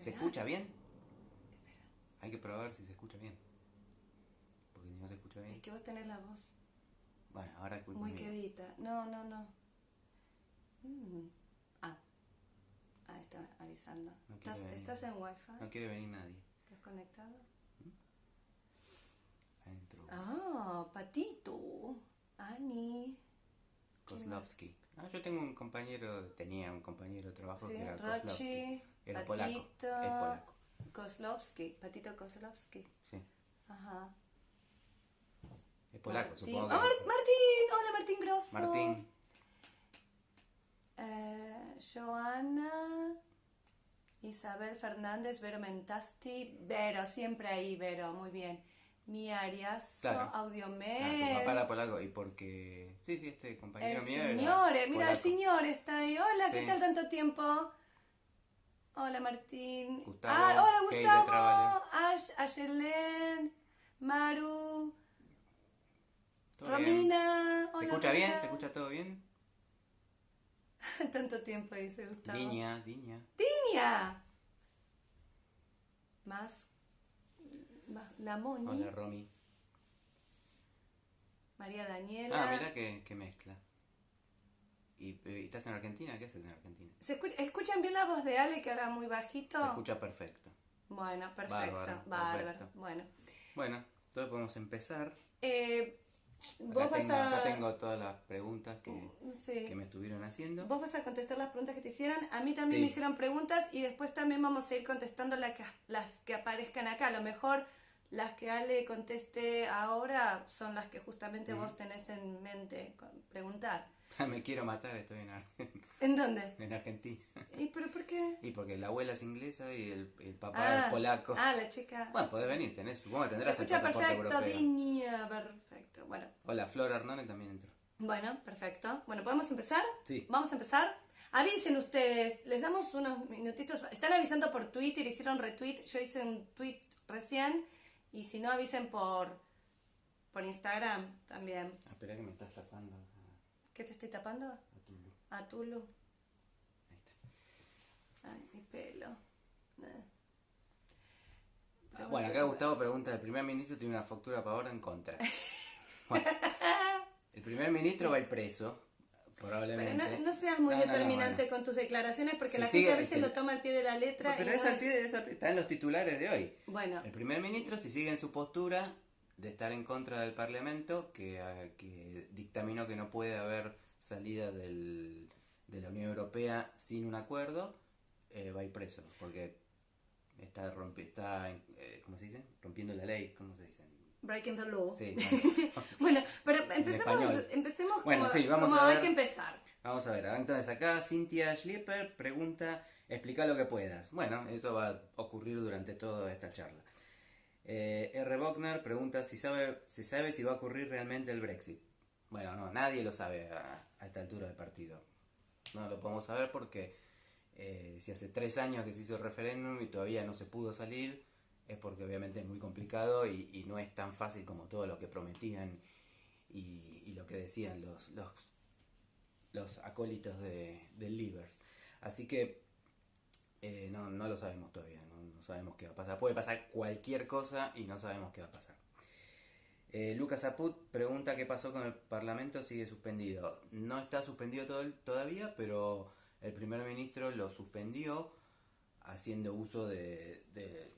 ¿Se escucha bien? Hay que probar si se escucha bien. Porque si no se escucha Es bien. que vos tenés la voz Bueno, ahora es culpa muy mía. quedita. No, no, no. Mm. Ah. Ah, está avisando. No ¿Estás, venir. ¿Estás en wifi? No quiere venir nadie. ¿Estás conectado? Adentro. Ah, Patito. Ani. Kozlovsky. Ah, yo tengo un compañero, tenía un compañero de trabajo Sí, que era Kozlovsky. Era Patito, polaco. Es polaco. Kozlowski, Patito Kozlowski. Sí. Ajá. Es polaco, Martín. supongo Ah, que. Mar- Martín, hola Martín Grosso. Martín. Eh, Joana, Isabel Fernández, Vero Mentasti, Vero, siempre ahí, Vero, muy bien. Mi Ariazo, Claro. Ah, tu papá era polaco y porque. Sí, sí, este compañero el mío. era señor, mira, el señor está ahí. Hola, ¿qué tal tanto tiempo? Hola Martín. Gustavo, ah, hola Gustavo. Ash, Maru. Romina. ¿Se escucha bien? ¿Se escucha todo bien? tanto tiempo dice Gustavo. Diña, Diña. Tinia. Más, más la Moni. Hola, Romy. María Daniela. Ah, mira que, que mezcla. ¿Y, estás en Argentina? ¿Qué haces en Argentina? ¿Se escucha- ¿Escuchan bien la voz de Ale que habla muy bajito? Se escucha perfecto. Bueno, perfecto. Bárbaro, Bárbaro. perfecto. Bueno. Bueno, entonces podemos empezar. Eh, Acá vos vas tengo, a. acá tengo todas las preguntas que, Sí. que me estuvieron haciendo. Vos vas a contestar las preguntas que te hicieron. A mí también Sí. me hicieron preguntas y después también vamos a ir contestando las que, las que aparezcan acá. A lo mejor las que Ale conteste ahora son las que justamente vos tenés en mente preguntar. me quiero matar, estoy en, Ar- ¿En dónde? en Argentina. ¿Y pero por qué? Y porque la abuela es inglesa y el, el papá Ah, es polaco. Ah, la chica. Bueno, podés venir, tenés, supongo que Se tendrás el escucha pasaporte perfecto, europeo. Perfecto. Bueno, Hola, Flor Arnone también entró. bueno, perfecto. Bueno, ¿podemos empezar? Sí. Vamos a empezar. Avisen ustedes, les damos unos minutitos. Están avisando por Twitter, hicieron retweet. Yo hice un tweet recién. Y si no, avisen por, por Instagram también. Ah, espera que me estás tapando ¿Qué te estoy tapando? a tu luz. A Tulu. Ahí está. Ay, mi pelo. Eh. Ah, bueno, acá Gustavo pregunta, ¿el primer ministro tiene una factura para ahora en contra? Bueno, el primer ministro va a ir preso, Pero probablemente. no, no seas muy No, no, no, determinante con tus declaraciones porque la sigue- gente a veces si- lo toma al pie de la letra. Pero y es no al es- pie de- es al pie- está en los titulares de hoy. Bueno, El primer ministro, si sigue en su postura de estar en contra del Parlamento, que, ah, que dictaminó que no puede haber salida del, de la Unión Europea sin un acuerdo, eh, va a ir preso, porque está, rompi, está eh, ¿cómo se dice? rompiendo la ley, ¿cómo se dice? breaking the law. Sí, bueno. Bueno, pero empecemos, empecemos Bueno, como, sí, vamos como a hay ver. que empezar. Vamos a ver, entonces acá Cynthia Schlieper pregunta, explica lo que puedas. Bueno, eso va a ocurrir durante toda esta charla. Eh, R. Bockner pregunta si sabe, si sabe si va a ocurrir realmente el Brexit. Bueno, no, nadie lo sabe a, esta altura del partido. No lo podemos saber porque eh, si hace tres años que se hizo el referéndum y todavía no se pudo salir, es porque obviamente es muy complicado y, no es tan fácil como todo lo que prometían y, lo que decían los, acólitos de, del Livers. Así que eh, no lo sabemos todavía, no, sabemos qué va a pasar. Puede pasar cualquier cosa y no sabemos qué va a pasar. Eh, Lucas Aput pregunta qué pasó con el Parlamento, sigue suspendido. No está suspendido todo- todavía, pero el primer ministro lo suspendió haciendo uso de, de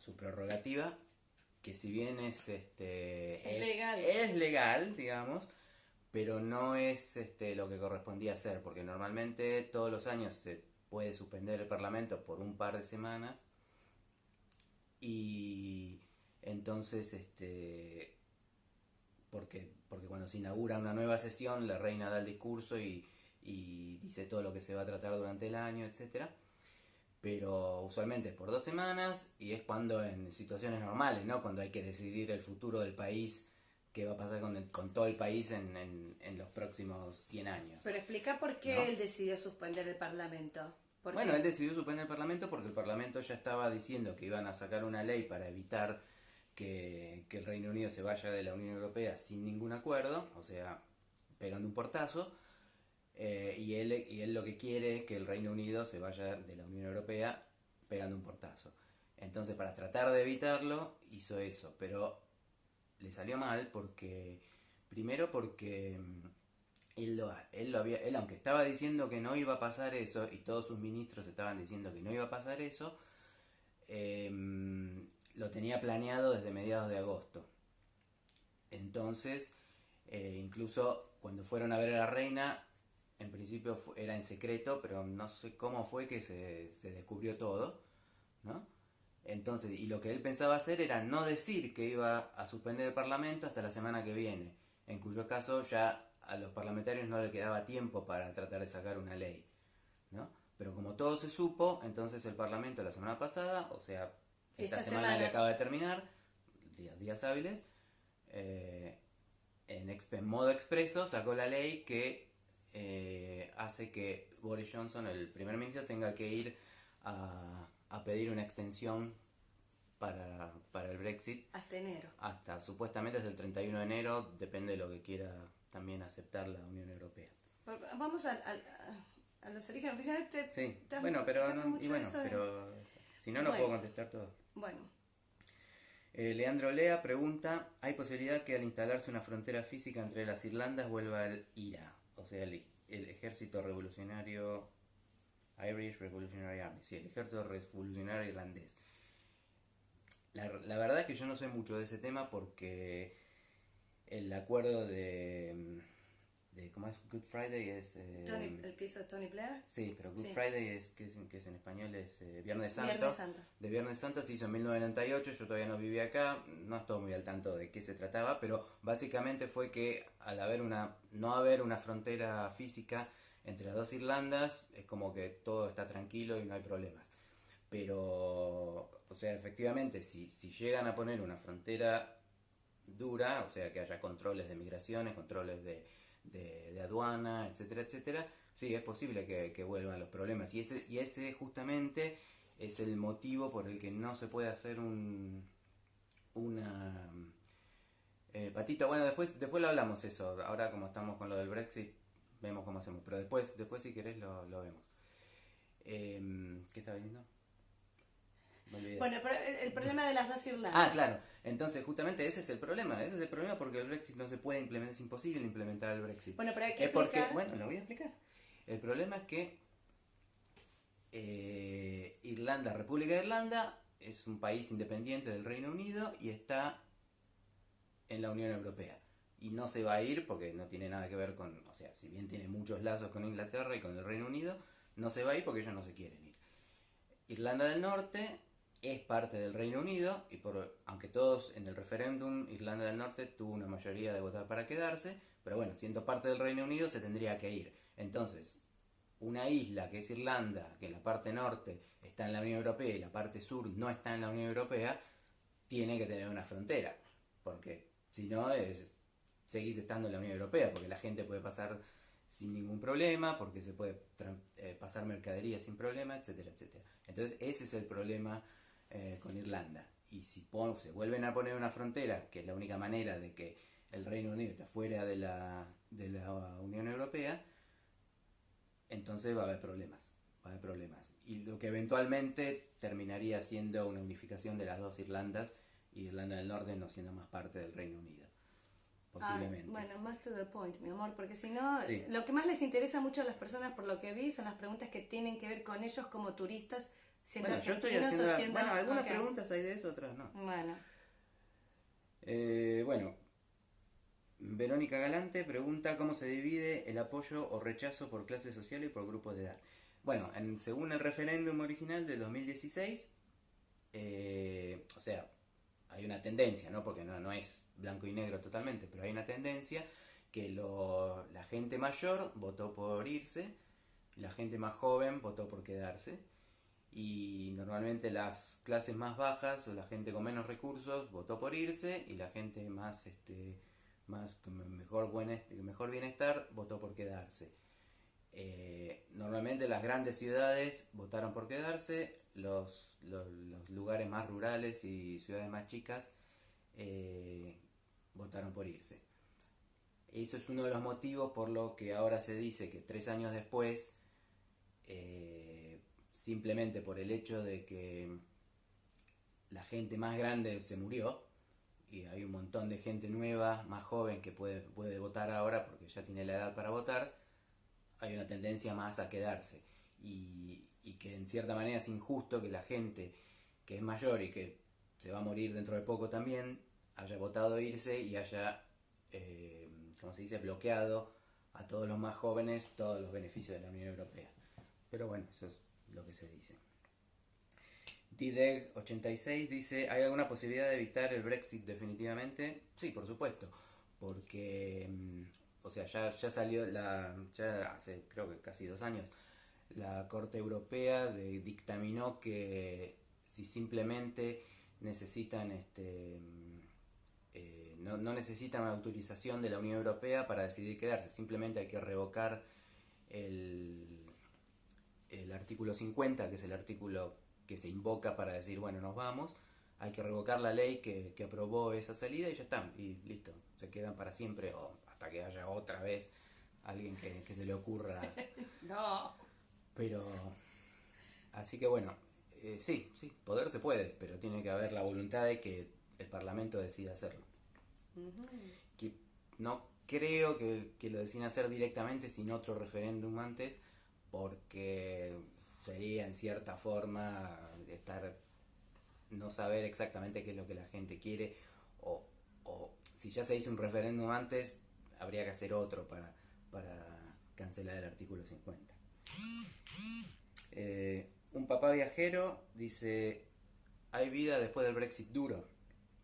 su prerrogativa, que si bien es, este, Es legal. es legal, digamos, pero no es este, lo que correspondía hacer, porque normalmente todos los años se puede suspender el Parlamento por un par de semanas y entonces este porque porque cuando se inaugura una nueva sesión la reina da el discurso y, y dice todo lo que se va a tratar durante el año etcétera pero usualmente es por dos semanas y es cuando en situaciones normales no cuando hay que decidir el futuro del país qué va a pasar con, el- con todo el país en, en, en los próximos 100 años Pero explica por qué No. él decidió suspender el Parlamento. ¿Por Bueno, él decidió suspender el Parlamento porque el Parlamento ya estaba diciendo que iban a sacar una ley para evitar que, que el Reino Unido se vaya de la Unión Europea sin ningún acuerdo, o sea, pegando un portazo, eh, y, él, y él lo que quiere es que el Reino Unido se vaya de la Unión Europea pegando un portazo. Entonces, para tratar de evitarlo, hizo eso, pero le salió mal porque, primero porque mm, él, lo, él, lo había, él, aunque estaba diciendo que no iba a pasar eso, y todos sus ministros estaban diciendo que no iba a pasar eso, em, lo tenía planeado desde mediados de agosto. Entonces, eh, incluso cuando fueron a ver a la reina, en principio era en secreto, pero no sé cómo fue que se, se descubrió todo, ¿no? Entonces, y lo que él pensaba hacer era no decir que iba a suspender el Parlamento hasta la semana que viene, en cuyo caso ya a los parlamentarios no le quedaba tiempo para tratar de sacar una ley, ¿no? Pero como todo se supo, entonces el Parlamento la semana pasada, o sea, esta, semana, que acaba de terminar, días, días hábiles, eh, en, modo expreso sacó la ley que eh, hace que Boris Johnson, el primer ministro, tenga que ir a, a pedir una extensión para, para, el Brexit. Hasta enero. Hasta supuestamente es el 31 de enero, depende de lo que quiera también aceptar la Unión Europea. Vamos a, a, los orígenes oficiales. sí, bueno, pero, y bueno, pero si no, no puedo contestar todo. Bueno. Eh, Leandro Lea pregunta, ¿hay posibilidad que al instalarse una frontera física entre las Irlandas vuelva el IRA? O sea, el, el ejército revolucionario Irish Revolutionary Army, sí, el ejército revolucionario irlandés. La, la, verdad es que yo no sé mucho de ese tema porque el acuerdo de, de ¿cómo es? Good Friday es... Eh, el que hizo Tony Blair. Sí, pero Good Friday es que, es, que es en español es eh, Viernes Santo. Viernes Santo. De Viernes Santo se hizo en 1998, yo todavía no vivía acá, no estoy muy al tanto de qué se trataba, pero básicamente fue que al haber una, no haber una frontera física entre las dos Irlandas, es como que todo está tranquilo y no hay problemas. Pero, o sea, efectivamente, si, si llegan a poner una frontera dura, o sea, que haya controles de migraciones, controles de, de, aduana, etcétera, etcétera, sí, es posible que, vuelvan los problemas. Y ese, y ese justamente es el motivo por el que no se puede hacer un, una... Eh, patita, bueno, después, después lo hablamos eso, ahora como estamos con lo del Brexit, vemos cómo hacemos, pero después, después si querés lo, lo vemos. Eh, ¿Qué estaba diciendo? Bueno, pero el, problema de las dos Irlandas. Ah, claro. Entonces, justamente ese es el problema. Ese es el problema porque el Brexit no se puede implementar, es imposible implementar el Brexit. Bueno, pero hay que explicar... Bueno, lo voy a explicar. El problema es que eh, Irlanda, República de Irlanda, es un país independiente del Reino Unido y está en la Unión Europea. Y no se va a ir porque no tiene nada que ver con, o sea, si bien tiene muchos lazos con Inglaterra y con el Reino Unido, no se va a ir porque ellos no se quieren ir. Irlanda del Norte es parte del Reino Unido y por, aunque todos en el referéndum Irlanda del Norte tuvo una mayoría de votar para quedarse, pero bueno, siendo parte del Reino Unido se tendría que ir. Entonces, una isla que es Irlanda, que en la parte norte está en la Unión Europea y la parte sur no está en la Unión Europea, tiene que tener una frontera, porque si no es seguís estando en la Unión Europea, porque la gente puede pasar sin ningún problema, porque se puede eh, pasar mercadería sin problema, etcétera, etcétera. Entonces ese es el problema eh, con Irlanda. Y si se vuelven a poner una frontera, que es la única manera de que el Reino Unido esté fuera de la, de la Unión Europea, entonces va a haber problemas. Va a haber problemas. Y lo que eventualmente terminaría siendo una unificación de las dos Irlandas, y Irlanda del Norte no siendo más parte del Reino Unido. Posiblemente. bueno, más to the point, mi amor, porque si no, lo que más les interesa mucho a las personas, por lo que vi, son las preguntas que tienen que ver con ellos como turistas bueno, yo estoy haciendo. bueno, algunas preguntas hay de eso, otras no. Bueno. Eh, bueno. Verónica Galante pregunta cómo se divide el apoyo o rechazo por clase social y por grupos de edad. Bueno, en, según el referéndum original del 2016, eh, o sea, hay una tendencia, ¿no? Porque no, no es blanco y negro totalmente, pero hay una tendencia que lo, la gente mayor votó por irse, la gente más joven votó por quedarse y normalmente las clases más bajas o la gente con menos recursos votó por irse y la gente más este más mejor bienestar votó por quedarse. Eh, normalmente las grandes ciudades votaron por quedarse los, los, lugares más rurales y ciudades más chicas eh, votaron por irse. Eso es uno de los motivos por lo que ahora se dice que tres años después eh, simplemente por el hecho de que la gente más grande se murió y hay un montón de gente nueva, más joven, que puede, puede votar ahora porque ya tiene la edad para votar, hay una tendencia más a quedarse. Y, y que en cierta manera es injusto que la gente que es mayor y que se va a morir dentro de poco también, haya votado irse y haya, eh, como se dice, bloqueado a todos los más jóvenes todos los beneficios de la Unión Europea. Pero bueno, eso es lo que se dice. DDEG86 dice, ¿hay alguna posibilidad de evitar el Brexit definitivamente? Sí, por supuesto, porque, mm, o sea, ya, ya salió, la, ya hace creo que casi dos años, la Corte Europea de, dictaminó que si simplemente necesitan este eh, no, no, necesitan una autorización de la Unión Europea para decidir quedarse, simplemente hay que revocar el, el artículo 50, que es el artículo que se invoca para decir, bueno, nos vamos, hay que revocar la ley que, que aprobó esa salida y ya están, y listo, se quedan para siempre o hasta que haya otra vez alguien que, que se le ocurra. no. Pero, así que bueno, eh, sí, sí, poder se puede, pero tiene que haber la voluntad de que el Parlamento decida hacerlo. que no creo que, que, lo deciden hacer directamente sin otro referéndum antes, porque sería en cierta forma estar no saber exactamente qué es lo que la gente quiere o, o si ya se hizo un referéndum antes habría que hacer otro para, para cancelar el artículo 50 eh, un papá viajero dice, hay vida después del Brexit duro.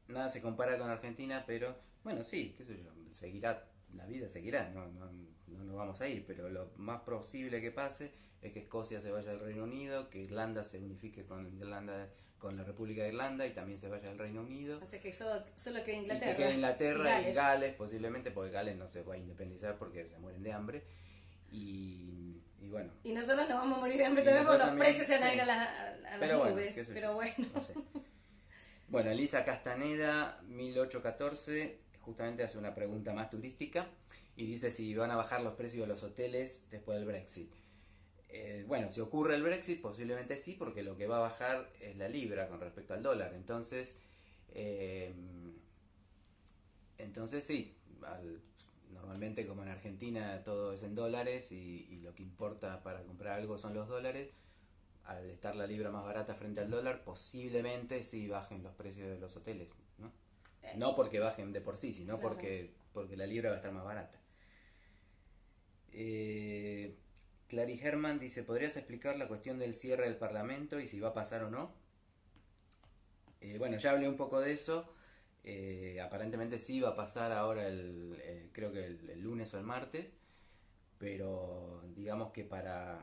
Nada se compara con Argentina, pero bueno, sí, qué sé yo, seguirá, la vida seguirá, no, no, nos vamos a ir, pero lo más posible que pase es que Escocia se vaya al Reino Unido, que Irlanda se unifique con Irlanda, con la República de Irlanda y también se vaya al Reino Unido. O sea que solo, solo queda Inglaterra. Y que quede Inglaterra y Gales. y Gales posiblemente, porque Gales no se va a independizar porque se mueren de hambre. Y y bueno. Y nosotros nos vamos a morir de hambre también porque los precios se van a ir a, las nubes. pero bueno. Bueno, Elisa Castaneda, 1814, justamente hace una pregunta más turística y dice si van a bajar los precios de los hoteles después del Brexit. Eh, bueno, si ocurre el Brexit, posiblemente sí, porque lo que va a bajar es la libra con respecto al dólar. Entonces, eh, entonces sí, al Normalmente como en Argentina todo es en dólares y, lo que importa para comprar algo son los dólares, al estar la libra más barata frente al dólar, posiblemente sí bajen los precios de los hoteles. No, porque bajen de por sí, sino porque, porque la libra va a estar más barata. Eh, Clary Herman dice, ¿podrías explicar la cuestión del cierre del Parlamento y si va a pasar o no? Eh, bueno, ya hablé un poco de eso. Eh, aparentemente sí va a pasar ahora el, eh, creo que el, lunes o el martes, pero digamos que para,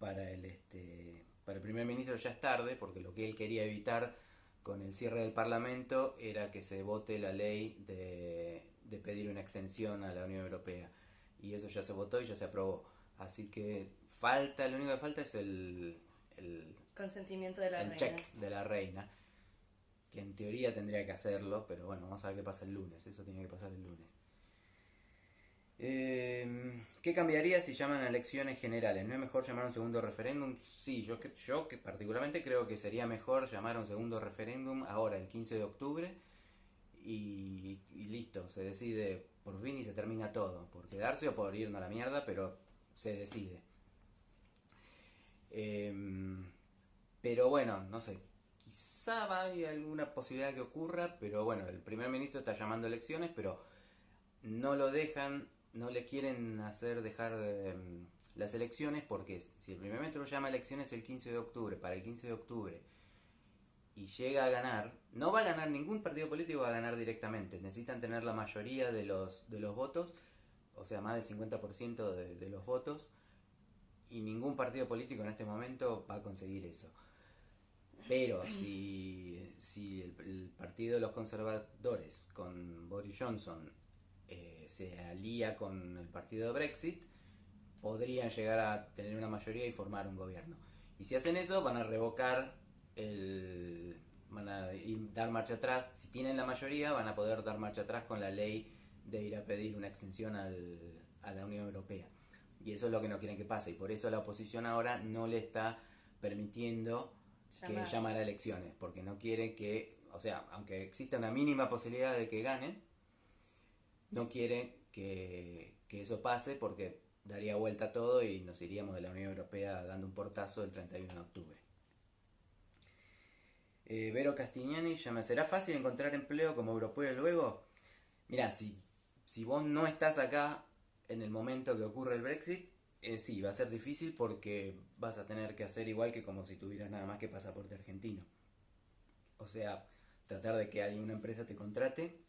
para, el, este, para el primer ministro ya es tarde, porque lo que él quería evitar con el cierre del Parlamento era que se vote la ley de, de pedir una extensión a la Unión Europea. Y eso ya se votó y ya se aprobó. Así que falta, lo único que falta es el, el consentimiento de la el check de la reina que en teoría tendría que hacerlo, pero bueno, vamos a ver qué pasa el lunes, eso tiene que pasar el lunes. Eh, ¿Qué cambiaría si llaman a elecciones generales? ¿No es mejor llamar a un segundo referéndum? Sí, yo, yo que particularmente creo que sería mejor llamar a un segundo referéndum ahora, el 15 de octubre, y, listo, se decide por fin y se termina todo, por quedarse o por irnos a la mierda, pero se decide. Eh, pero bueno, no sé, quizá hay alguna posibilidad que ocurra, pero bueno, el primer ministro está llamando elecciones, pero no lo dejan, no le quieren hacer dejar em, las elecciones porque si el primer ministro llama elecciones el 15 de octubre, para el 15 de octubre, y llega a ganar, no va a ganar ningún partido político, va a ganar directamente. Necesitan tener la mayoría de los, de los votos, o sea, más del 50% de, de los votos, y ningún partido político en este momento va a conseguir eso. Pero si, si el, partido de los conservadores con Boris Johnson se alía con el partido de Brexit, podrían llegar a tener una mayoría y formar un gobierno. Y si hacen eso, van a revocar el. van a dar marcha atrás. Si tienen la mayoría, van a poder dar marcha atrás con la ley de ir a pedir una extensión al, a la Unión Europea. Y eso es lo que no quieren que pase. Y por eso la oposición ahora no le está permitiendo que Llamar. llamar a elecciones, porque no quiere que, o sea, aunque exista una mínima posibilidad de que ganen, no quiere que, que eso pase porque daría vuelta a todo y nos iríamos de la Unión Europea dando un portazo el 31 de octubre. Eh, Vero Castignani llama, ¿será fácil encontrar empleo como europeo luego? Mira, si, si vos no estás acá en el momento que ocurre el Brexit, eh, sí, va a ser difícil porque vas a tener que hacer igual que como si tuvieras nada más que pasaporte argentino. O sea, tratar de que alguna empresa te contrate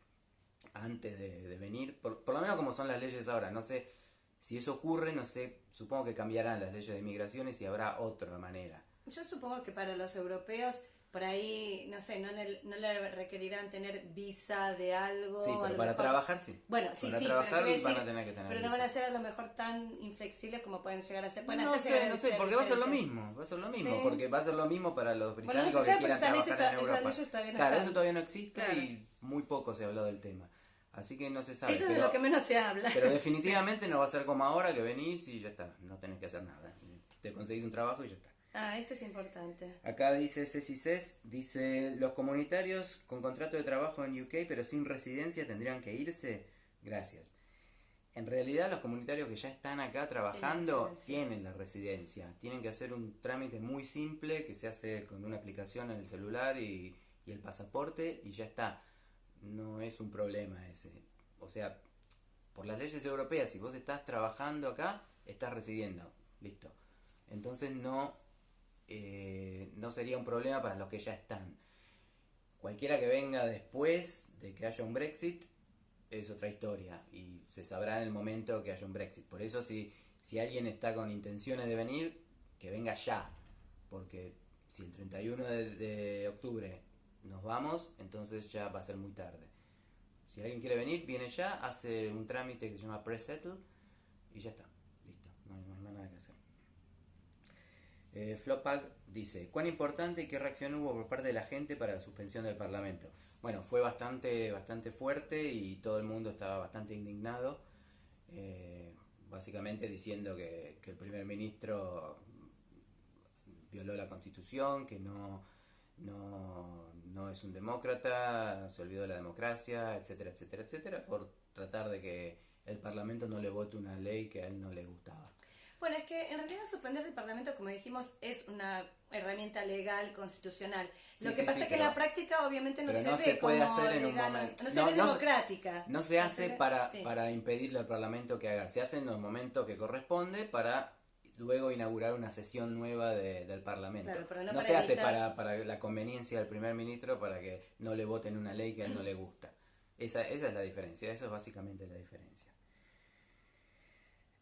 antes de, venir, por, por lo menos como son las leyes ahora, no sé si eso ocurre, no sé, supongo que cambiarán las leyes de inmigraciones y habrá otra manera. Yo supongo que para los europeos, por ahí, no sé, no, le- no le requerirán tener visa de algo. Sí, pero para mejor- trabajar sí. Bueno, sí, para sí, trabajar pero, van a tener que tener pero no visa. van a ser a lo mejor tan inflexibles como pueden llegar a ser. Pueden no sé, no sé, porque va a ser lo mismo, va a ser lo mismo, Sí. porque va a ser lo mismo para los Bueno, no británicos que quieran trabajar en Europa. leyes todavía no claro, eso todavía no existe Claro. y muy poco se ha hablado del tema. Así que no se sabe. Eso es pero, de lo que menos se habla. pero definitivamente no va a ser como ahora que venís y ya está, no tenés que hacer nada. Te conseguís un trabajo y ya está. Ah, este es importante. Acá dice Ceci Cés, dice, los comunitarios con contrato de trabajo en UK pero sin residencia tendrían que irse. Gracias. En realidad los comunitarios que ya están acá trabajando tienen la residencia. Tienen que hacer un trámite muy simple que se hace con una aplicación en el celular y, y el pasaporte y ya está. No es un problema ese. O sea, por las leyes europeas, si vos estás trabajando acá, estás residiendo. Listo. Entonces no, eh, no sería un problema para los que ya están. Cualquiera que venga después de que haya un Brexit es otra historia y se sabrá en el momento que haya un Brexit. Por eso si, si alguien está con intenciones de venir, que venga ya. Porque si el 31 de, de octubre nos vamos, entonces ya va a ser muy tarde. Si alguien quiere venir, viene ya, hace un trámite que se llama pre-settle y ya está. Listo, no hay, no hay más nada que hacer. Eh, dice, ¿cuán importante y qué reacción hubo por parte de la gente para la suspensión del Parlamento? Bueno, fue bastante, bastante fuerte y todo el mundo estaba bastante indignado, eh, básicamente diciendo que, que el primer ministro violó la constitución, que no, no, no es un demócrata, se olvidó de la democracia, etcétera, etcétera, etcétera, por tratar de que el Parlamento no le vote una ley que a él no le gustaba. Bueno, es que en realidad suspender el Parlamento, como dijimos, es una herramienta legal, constitucional. Sí, Lo que sí, pasa sí, es que pero- la práctica obviamente no se no ve se puede como hacer en un legal, momento. no se No, ve no democrática. No se hace para, sí. para impedirle al Parlamento que haga, se hace en los momentos que corresponde para luego inaugurar una sesión nueva de- del Parlamento. Claro, pero no se hace para, para la conveniencia del primer ministro para que no le voten una ley que a él no le gusta. Esa, esa es la diferencia, eso es básicamente la diferencia.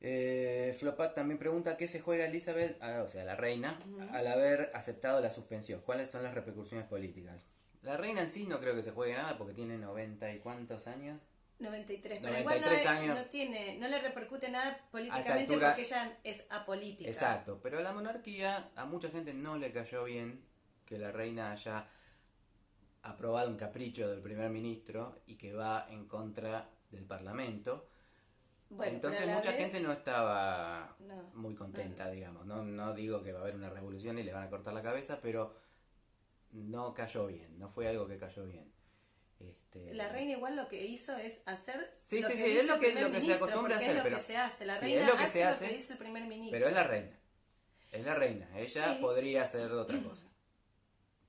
Eh, Flopat también pregunta qué se juega Elizabeth, ah, o sea, la reina, al haber aceptado la suspensión. ¿Cuáles son las repercusiones políticas? La reina en sí no creo que se juegue nada porque tiene noventa y cuántos años. 93, pero 93 igual no, años. no tiene, no le repercute nada políticamente altura- porque ella es apolítica. Exacto, pero a la monarquía a mucha gente no le cayó bien que la reina haya aprobado un capricho del primer ministro y que va en contra del parlamento. Bueno, Entonces mucha vez- gente no estaba No, muy contenta, digamos. No, no digo que va a haber una revolución y le van a cortar la cabeza, pero no cayó bien, no fue algo que cayó bien. Este, La reina igual lo que hizo es hacer Sí, lo sí, que sí, dice es lo que- lo que se acostumbra a hacer, Es lo pero- que se hace. La sí, reina es lo que hace se lo que dice el primer ministro. Pero es la reina. Es la reina. Ella Sí. podría hacer otra cosa.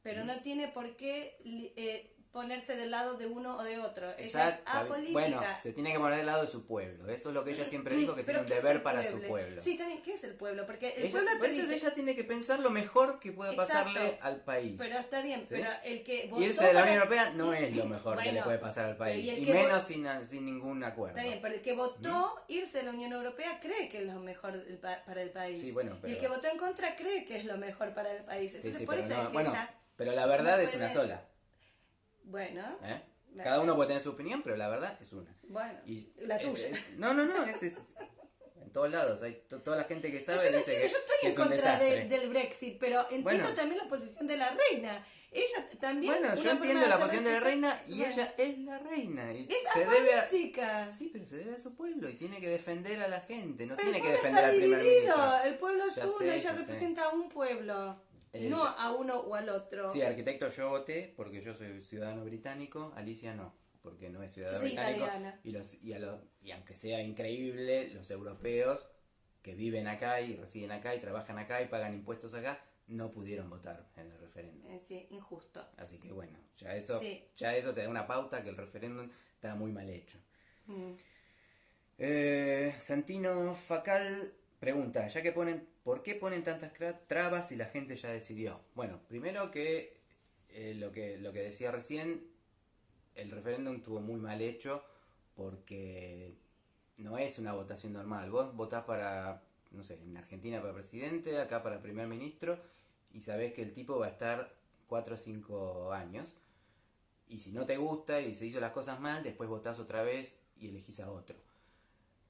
Pero no tiene por qué eh, ponerse del lado de uno o de otro. Ella es Exacto. apolítica. Bueno, se tiene que poner del lado de su pueblo. Eso es lo que ella siempre dijo, que tiene Pero un ¿qué es deber para su pueblo? Sí, también, ¿qué es el pueblo? Porque el Ella, pueblo te dice... ella tiene que pensar lo mejor que pueda Exacto. pasarle al país. Pero está bien, ¿Sí? pero el que votó Irse de la Unión Europea no es lo mejor que le Bueno, puede pasar al pero país. y Y, menos sin, sin ningún acuerdo. Está bien, pero el que votó irse de la Unión Europea cree que es lo mejor para el país. Sí, bueno, Y el pero- que votó en contra cree que es lo mejor para el país. Entonces, sí, por pero eso no- es que bueno, ella... pero la verdad no es una puede- sola. Bueno, ¿eh? Cada uno puede tener su opinión, pero la verdad es una. bueno, Y la es- tuya. es- no, no, no, es, es- en todos lados. Hay to- toda la gente que sabe yo no dice que, yo estoy que en es contra de- del Brexit, pero entiendo Bueno. también la posición de la reina. Ella también. Bueno, yo entiendo la posición de la reina y Bueno. ella es la reina. Y Es se debe a... apolítica. Sí, pero se debe a su pueblo y tiene que defender a la gente, no Pero tiene que defender al primer ministro. El pueblo es Ya uno, sé, ella sé. representa a un pueblo. El- no a uno o al otro. Sí, arquitecto yo voté porque yo soy ciudadano británico, Alicia no, porque no es ciudadano británico. italiana. Y, los, y, a los- y aunque sea increíble, los europeos que viven acá y residen acá y trabajan acá y pagan impuestos acá, no pudieron votar en el referéndum. Eh, sí, injusto. Así que bueno, ya eso, Sí. ya eso te da una pauta que el referéndum está muy mal hecho. Mm. Eh, Santino Facal pregunta, ya que ponen, ¿por qué ponen tantas trabas si la gente ya decidió? Bueno, primero que eh, lo que lo que decía recién, el referéndum estuvo muy mal hecho porque no es una votación normal. Vos votás para, no sé, en Argentina para presidente, acá para primer ministro, y sabés que el tipo va a estar 4 o 5 años. Y si no te gusta y se hizo las cosas mal, después votás otra vez y elegís a otro.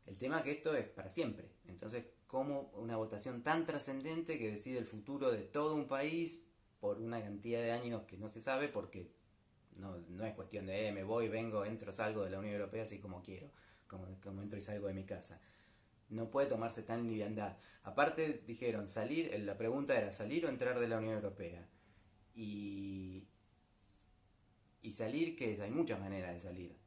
El tema es que esto es para siempre. Entonces, ¿cómo una votación tan trascendente que decide el futuro de todo un país por una cantidad de años que no se sabe? Porque no, no es cuestión de eh, me voy, vengo, entro, salgo de la Unión Europea así como quiero, como, como entro y salgo de mi casa. No puede tomarse tan liviandad. Aparte, dijeron, salir, la pregunta era salir o entrar de la Unión Europea. Y, y salir, que hay muchas maneras de salir.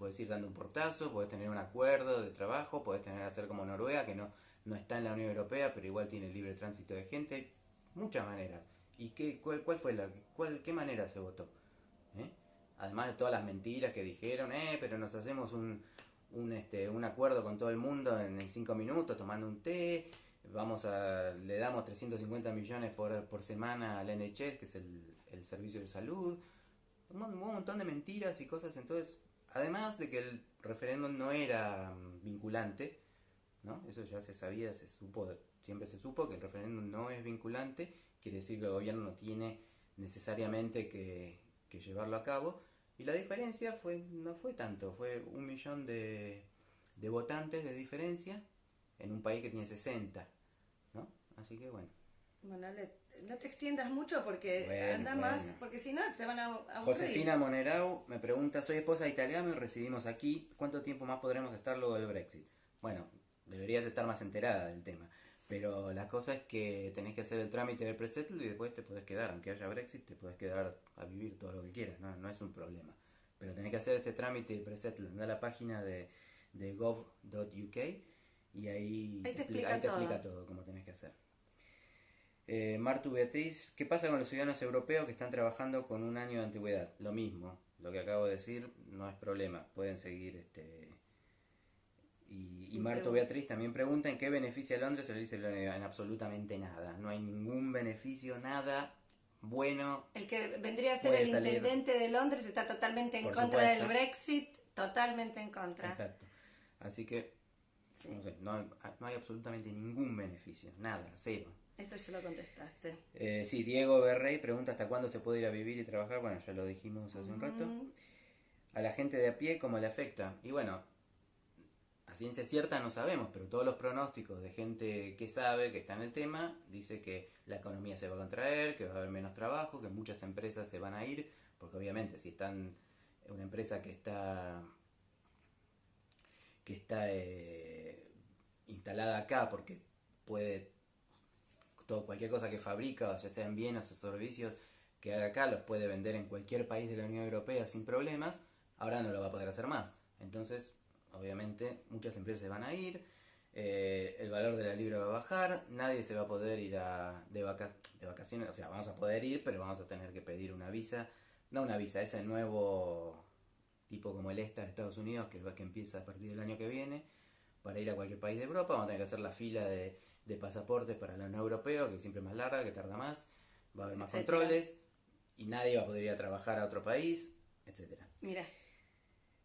Puedes ir dando un portazo, puedes tener un acuerdo de trabajo, puedes tener hacer como Noruega, que no, no está en la Unión Europea, pero igual tiene libre tránsito de gente. Muchas maneras. ¿Y qué, cuál, cuál fue la, cuál, qué manera se votó? ¿Eh? Además de todas las mentiras que dijeron, eh, pero nos hacemos un, un, este, un acuerdo con todo el mundo en, cinco minutos tomando un té, vamos a, le damos 350 millones por, por semana al NHS, que es el, el servicio de salud, un montón de mentiras y cosas, entonces, además de que el referéndum no era mm, vinculante, ¿no? Eso ya se sabía, se supo, siempre se supo que el referéndum no es vinculante, quiere decir que el gobierno no tiene necesariamente que, llevarlo a cabo, y la diferencia fue no fue tanto, fue un millón de, votantes de diferencia en un país que tiene 60, ¿no? Así que bueno. Bueno, Ale, no te extiendas mucho porque Bueno, anda bueno. más, porque si no se van a aburrir. Josefina Monerau me pregunta, soy esposa de italiano y residimos aquí, ¿cuánto tiempo más podremos estar luego del Brexit? Bueno, deberías estar más enterada del tema, pero la cosa es que tenés que hacer el trámite del presettle y después te podés quedar, aunque haya Brexit, te podés quedar a vivir todo lo que quieras, no, no es un problema. Pero tenés que hacer este trámite de presettle, anda a la página de, de gov.uk y ahí, Ahí te expli- explica ahí te todo. explica todo cómo tenés que hacer. Eh, Martu Beatriz, ¿qué pasa con los ciudadanos europeos que están trabajando con un año de antigüedad? Lo mismo, lo que acabo de decir no es problema, pueden seguir este... Y, Martu Beatriz también pregunta en qué beneficia a Londres, se le dice en absolutamente nada, no hay ningún beneficio, nada bueno, El que vendría a ser el salir. intendente de Londres está totalmente en Por contra supuesto. del Brexit, totalmente en contra. exacto. Así que, Sí. no sé, no hay, no hay absolutamente ningún beneficio, nada, cero. Esto ya lo contestaste. Eh, sí, Diego Berrey pregunta hasta cuándo se puede ir a vivir y trabajar. Bueno, ya lo dijimos hace un rato. A la gente de a pie, ¿cómo le afecta? Y bueno, a ciencia cierta no sabemos, pero todos los pronósticos de gente que sabe, que está en el tema, dice que la economía se va a contraer, que va a haber menos trabajo, que muchas empresas se van a ir, porque obviamente si están una empresa que está que está eh, instalada acá porque puede cualquier cosa que fabrica, ya sean bienes o servicios que haga acá, los puede vender en cualquier país de la Unión Europea sin problemas, ahora no lo va a poder hacer más. Entonces, obviamente, muchas empresas van a ir, eh, el valor de la libra va a bajar, nadie se va a poder ir a, de, vaca- de vacaciones, o sea, vamos a poder ir, pero vamos a tener que pedir una visa, no una visa, ese nuevo tipo como el ESTA de Estados Unidos, que, va- que empieza a partir del año que viene, para ir a cualquier país de Europa, vamos a tener que hacer la fila de, de pasaportes para la Unión Europea, que siempre es más larga, que tarda más, va a haber más Etcétera. controles, y nadie va a poder ir a trabajar a otro país, etcétera. Mira,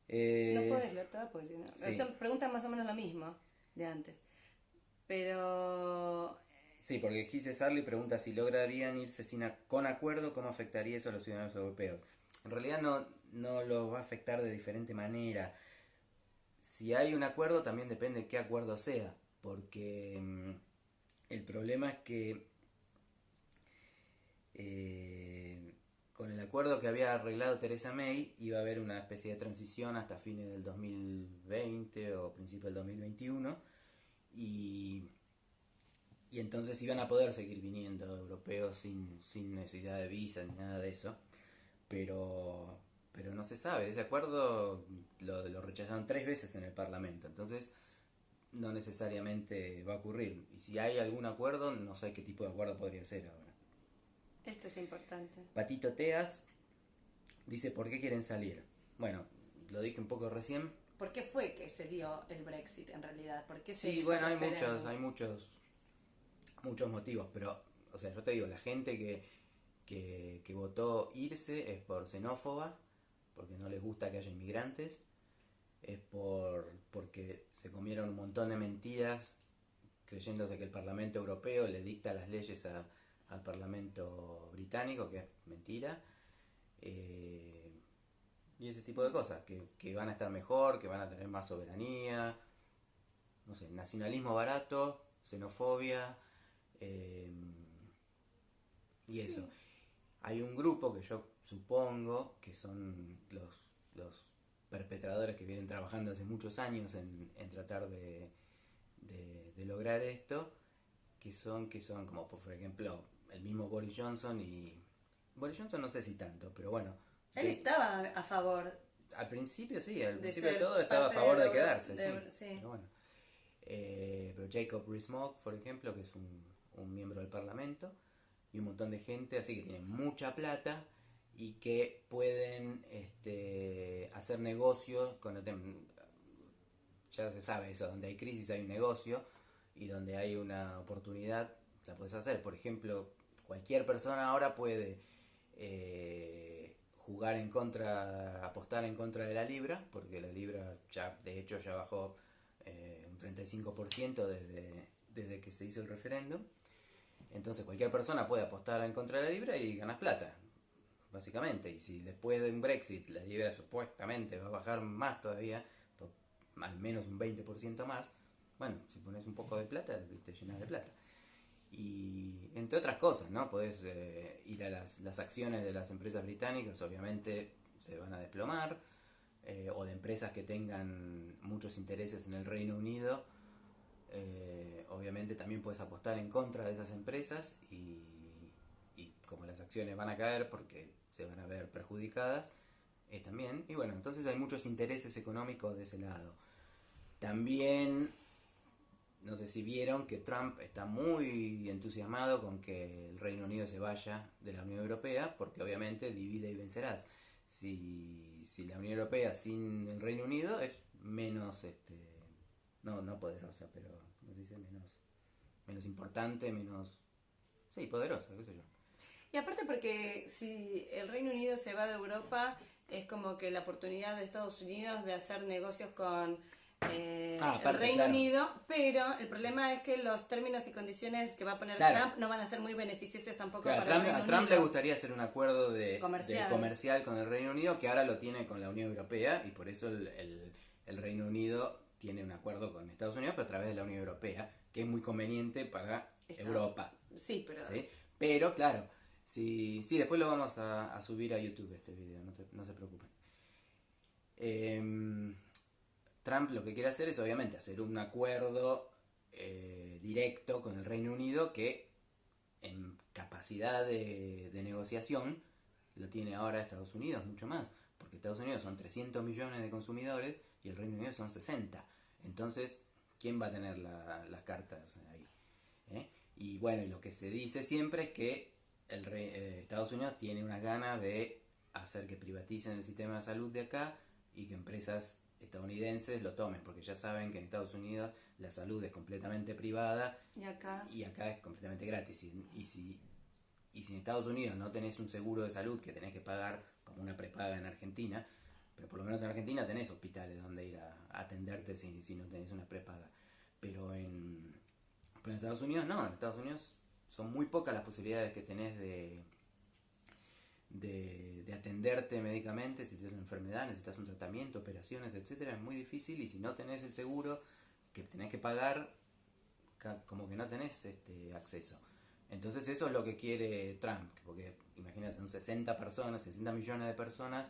Eh, no puedes leer todas porque si no- sí. Son preguntas más o menos lo mismo de antes. Pero Sí, porque Gise Sarli pregunta si lograrían irse sin a- con acuerdo, ¿cómo afectaría eso a los ciudadanos europeos? En realidad no, no los va a afectar de diferente manera. Si hay un acuerdo, también depende qué acuerdo sea, porque mm, el problema es que eh, con el acuerdo que había arreglado Teresa May iba a haber una especie de transición hasta fines del 2020 o principio del 2021 y y entonces iban a poder seguir viniendo euro- europeos sin, sin necesidad de visa ni nada de eso. Pero, pero no se sabe. Ese acuerdo lo, lo rechazaron tres veces en el Parlamento. Entonces no necesariamente va a ocurrir. Y si hay algún acuerdo, no sé qué tipo de acuerdo podría ser ahora. Esto es importante. Patito Teas dice, ¿por qué quieren salir? Bueno, lo dije un poco recién. ¿Por qué fue que se dio el Brexit en realidad? ¿Por qué se Sí, bueno, hay muchos, hay muchos, muchos motivos, pero, o sea, yo te digo, la gente que, que, que votó irse es por xenófoba, porque no les gusta que haya inmigrantes, es por porque se comieron un montón de mentiras creyéndose que el Parlamento Europeo le dicta las leyes a- al Parlamento Británico, que es mentira, eh, y ese tipo de cosas, que, que van a estar mejor, que van a tener más soberanía, no sé, nacionalismo barato, xenofobia, eh, y eso. Hay un grupo que yo supongo que son los, los perpetradores que vienen trabajando hace muchos años en, en tratar de, de, de lograr esto, que son, que son como por ejemplo el mismo Boris Johnson y... Boris Johnson no sé si tanto, pero bueno. Él estaba a favor. al principio sí, al de principio de todo estaba a favor de quedarse, sí. sí. Pero bueno. Eh, pero Jacob Rees-Mogg, por ejemplo, que es un, un miembro del Parlamento, y un montón de gente así que tienen mucha plata y que pueden este, hacer negocios el tem- ya se sabe eso, donde hay crisis hay un negocio y donde hay una oportunidad la puedes hacer. Por ejemplo, cualquier persona ahora puede eh, jugar en contra, apostar en contra de la libra, porque la libra ya, de hecho, ya bajó eh, un 35% desde, desde que se hizo el referéndum. Entonces cualquier persona puede apostar en contra de la libra y ganas plata, básicamente. Y si después de un Brexit la libra supuestamente va a bajar más todavía, por al menos un 20% más, bueno, si pones un poco de plata, te- llenas de plata. Y entre otras cosas, ¿no? Podés eh, ir a las, las acciones de las empresas británicas, obviamente se van a desplomar, eh, o de empresas que tengan muchos intereses en el Reino Unido, eh, obviamente también puedes apostar en contra de esas empresas y, y como las acciones van a caer porque se van a ver perjudicadas, eh, también. Y bueno, entonces hay muchos intereses económicos de ese lado. También, no sé si vieron que Trump está muy entusiasmado con que el Reino Unido se vaya de la Unión Europea, porque obviamente divide y vencerás. Si, si la Unión Europea sin el Reino Unido es menos, este, no, no poderosa, pero, ¿cómo se dice? Menos, menos importante, menos, sí, poderosa, qué sé yo. Y aparte porque si el Reino Unido se va de Europa, es como que la oportunidad de Estados Unidos de hacer negocios con eh, Ah, el Reino claro. Unido, pero el problema es que los términos y condiciones que va a poner Claro. Trump no van a ser muy beneficiosos tampoco Claro, para Trump- el Reino a Trump Unido. le gustaría hacer un acuerdo de Comercial. de comercial con el Reino Unido que ahora lo tiene con la Unión Europea y por eso el, el- el Reino Unido tiene un acuerdo con Estados Unidos pero a través de la Unión Europea que es muy conveniente para Está- Europa. Sí, pero ¿sí? Pero claro, si, sí, después lo vamos a, subir a YouTube este video, no, te- se preocupen. Em, Trump lo que quiere hacer es obviamente hacer un acuerdo eh, directo con el Reino Unido que en capacidad de, negociación lo tiene ahora Estados Unidos mucho más, porque Estados Unidos son 300 millones de consumidores y el Reino Unido son 60. Entonces, ¿quién va a tener la- las cartas ahí? ¿Eh? Y bueno, lo que se dice siempre es que el rey- eh, Estados Unidos tiene una gana de hacer que privaticen el sistema de salud de acá y que empresas estadounidenses lo tomen, porque ya saben que en Estados Unidos la salud es completamente privada y acá y acá es completamente gratis. Y, y si, y si en Estados Unidos no tenés un seguro de salud que tenés que pagar como una prepaga en Argentina, pero por lo menos en Argentina tenés hospitales donde ir a, a atenderte si, si no tenés una prepaga. Pero en, pero en Estados Unidos no, en Estados Unidos son muy pocas las posibilidades que tenés de, de, de atenderte médicamente si tienes una enfermedad, necesitas un tratamiento, operaciones, etcétera, es muy difícil y si no tenés el seguro que tenés que pagar, como que no tenés este acceso. Entonces eso es lo que quiere Trump, porque imagínate, son 60 personas, 60 millones de personas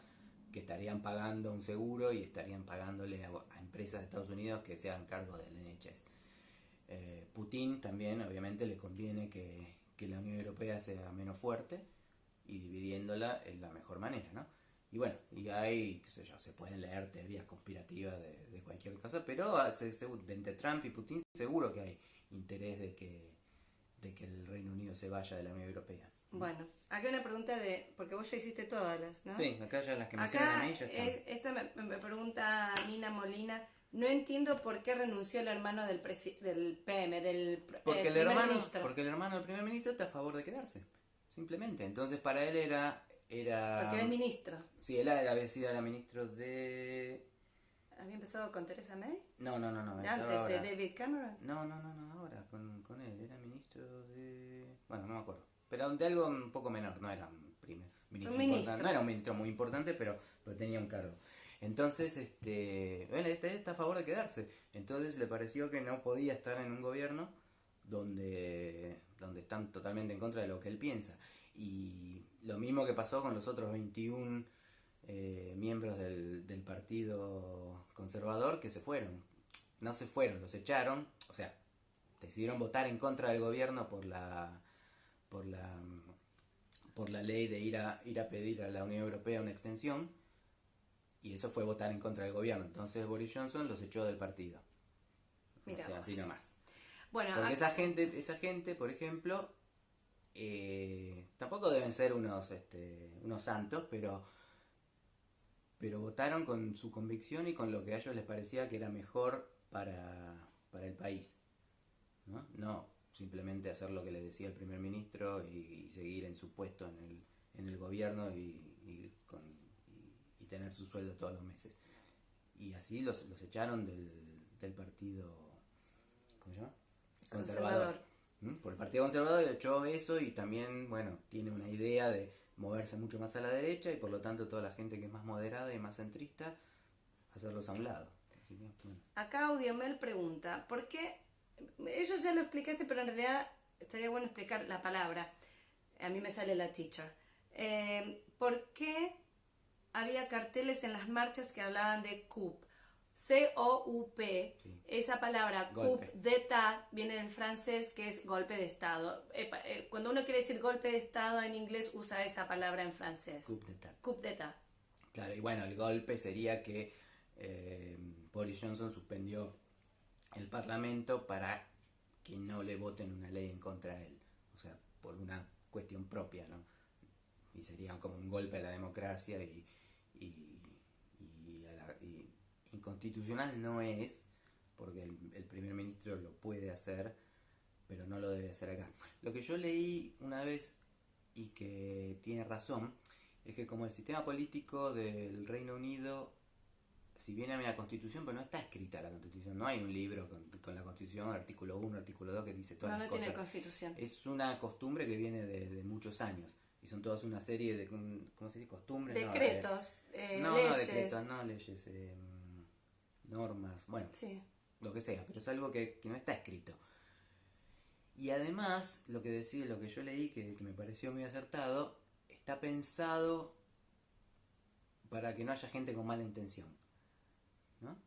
que estarían pagando un seguro y estarían pagándole a, a empresas de Estados Unidos que se hagan cargo del NHS. Eh, Putin también obviamente le conviene que, que la Unión Europea sea menos fuerte y dividiéndola en la mejor manera, ¿no? Y bueno, y hay, qué sé yo, se pueden leer teorías conspirativas de, cualquier cosa, pero ah, entre Trump y Putin seguro que hay interés de que, de que el Reino Unido se vaya de la Unión Europea. Bueno, acá una pregunta de, porque vos ya hiciste todas las, ¿no? Sí, acá ya las que me acá a mí ya están. esta me, pregunta Nina Molina, no entiendo por qué renunció el hermano del, del PM, del porque el, hermano, ministro. Porque el hermano del primer ministro está a favor de quedarse, simplemente. Entonces para él era era... Porque era ministro. Sí, él había sido la ministro de... ¿Había empezado con Teresa May? No, no, no, no. ¿Antes de David Cameron? No, no, no, no, ahora con, con él. Era ministro de... Bueno, no me acuerdo. Pero de algo un poco menor, no era un primer ministro, ministro. No era un ministro muy importante, pero, pero tenía un cargo. Entonces, este, él está a favor de quedarse. Entonces le pareció que no podía estar en un gobierno donde, donde están totalmente en contra de lo que él piensa. Y lo mismo que pasó con los otros 21 eh, miembros del, del, Partido Conservador que se fueron. No se fueron, los echaron, o sea, decidieron votar en contra del gobierno por la por la por la ley de ir a ir a pedir a la Unión Europea una extensión y eso fue votar en contra del gobierno. Entonces Boris Johnson los echó del partido. Mira o sea, así nomás. Bueno, Porque esa gente, esa gente, por ejemplo, eh, tampoco deben ser unos, este, unos santos, pero, pero votaron con su convicción y con lo que a ellos les parecía que era mejor para, el país. ¿no? no simplemente hacer lo que les decía el primer ministro y, seguir en su puesto en el, en el gobierno y, tener su sueldo todos los meses. Y así los, los echaron del, del partido ¿cómo se llama? Conservador. ¿Mm? Por el Partido Conservador echó eso y también, bueno, tiene una idea de moverse mucho más a la derecha y por lo tanto toda la gente que es más moderada y más centrista, hacerlos a un lado. Acá Audiomel pregunta, ¿por qué? Eso ya lo explicaste, pero en realidad estaría bueno explicar la palabra. A mí me sale la teacher. Eh, ¿Por qué había carteles en las marchas que hablaban de CUP? C-O-U-P, esa palabra coup d'état viene del francés que es golpe de Estado. Eh, cuando uno quiere decir golpe de Estado en inglés usa esa palabra en francés. Coup d'état. Coup d'état. Claro, y bueno, el golpe sería que eh, Boris Johnson suspendió el Parlamento para que no le voten una ley en contra de él. O sea, por una cuestión propia, ¿no? Y sería como un golpe a la democracia y inconstitucional no es, porque el, primer ministro lo puede hacer, pero no lo debe hacer acá. Lo que yo leí una vez y que tiene razón, es que como el sistema político del Reino Unido, si bien hay una constitución, pero no está escrita la constitución, no hay un libro con, la constitución, artículo 1, artículo 2, que dice todas las cosas. constitución. Es una costumbre que viene de, muchos años y son todas una serie de ¿cómo se dice? costumbres decretos no, eh, no, leyes no decretos no leyes eh, normas, bueno, lo que sea, pero es algo que, no está escrito. Y además, lo que decía, lo que yo leí, que, me pareció muy acertado, está pensado para que no haya gente con mala intención. ¿no?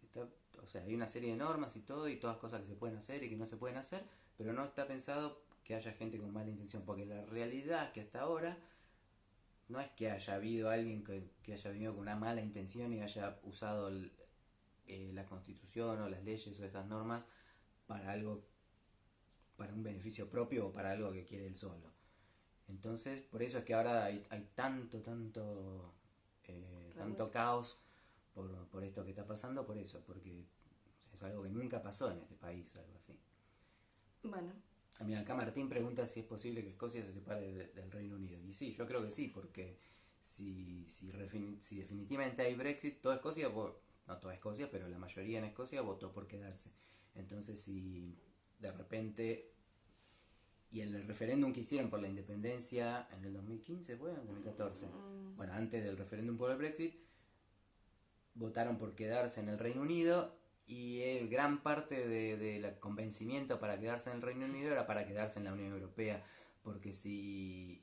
o sea, hay una serie de normas y todo, y todas cosas que se pueden hacer y que no se pueden hacer, pero no está pensado que haya gente con mala intención, porque la realidad es que hasta ahora no es que haya habido alguien que, que haya venido con una mala intención y haya usado el, eh, la constitución o las leyes o esas normas para algo, para un beneficio propio o para algo que quiere él solo. Entonces, por eso es que ahora hay, hay tanto, tanto, eh, tanto caos por, por esto que está pasando, por eso, porque es algo que nunca pasó en este país, algo así. Bueno. Ah, mira, acá Martín pregunta si es posible que Escocia se separe del, Reino Unido. Y sí, yo creo que sí, porque si, si, si definitivamente hay Brexit, toda Escocia no toda Escocia, pero la mayoría en Escocia votó por quedarse. Entonces, si de repente, y en el referéndum que hicieron por la independencia en el 2015, fue en 2014, mm. bueno, antes del referéndum por el Brexit, votaron por quedarse en el Reino Unido y gran parte del de, convencimiento para quedarse en el Reino Unido era para quedarse en la Unión Europea, porque si,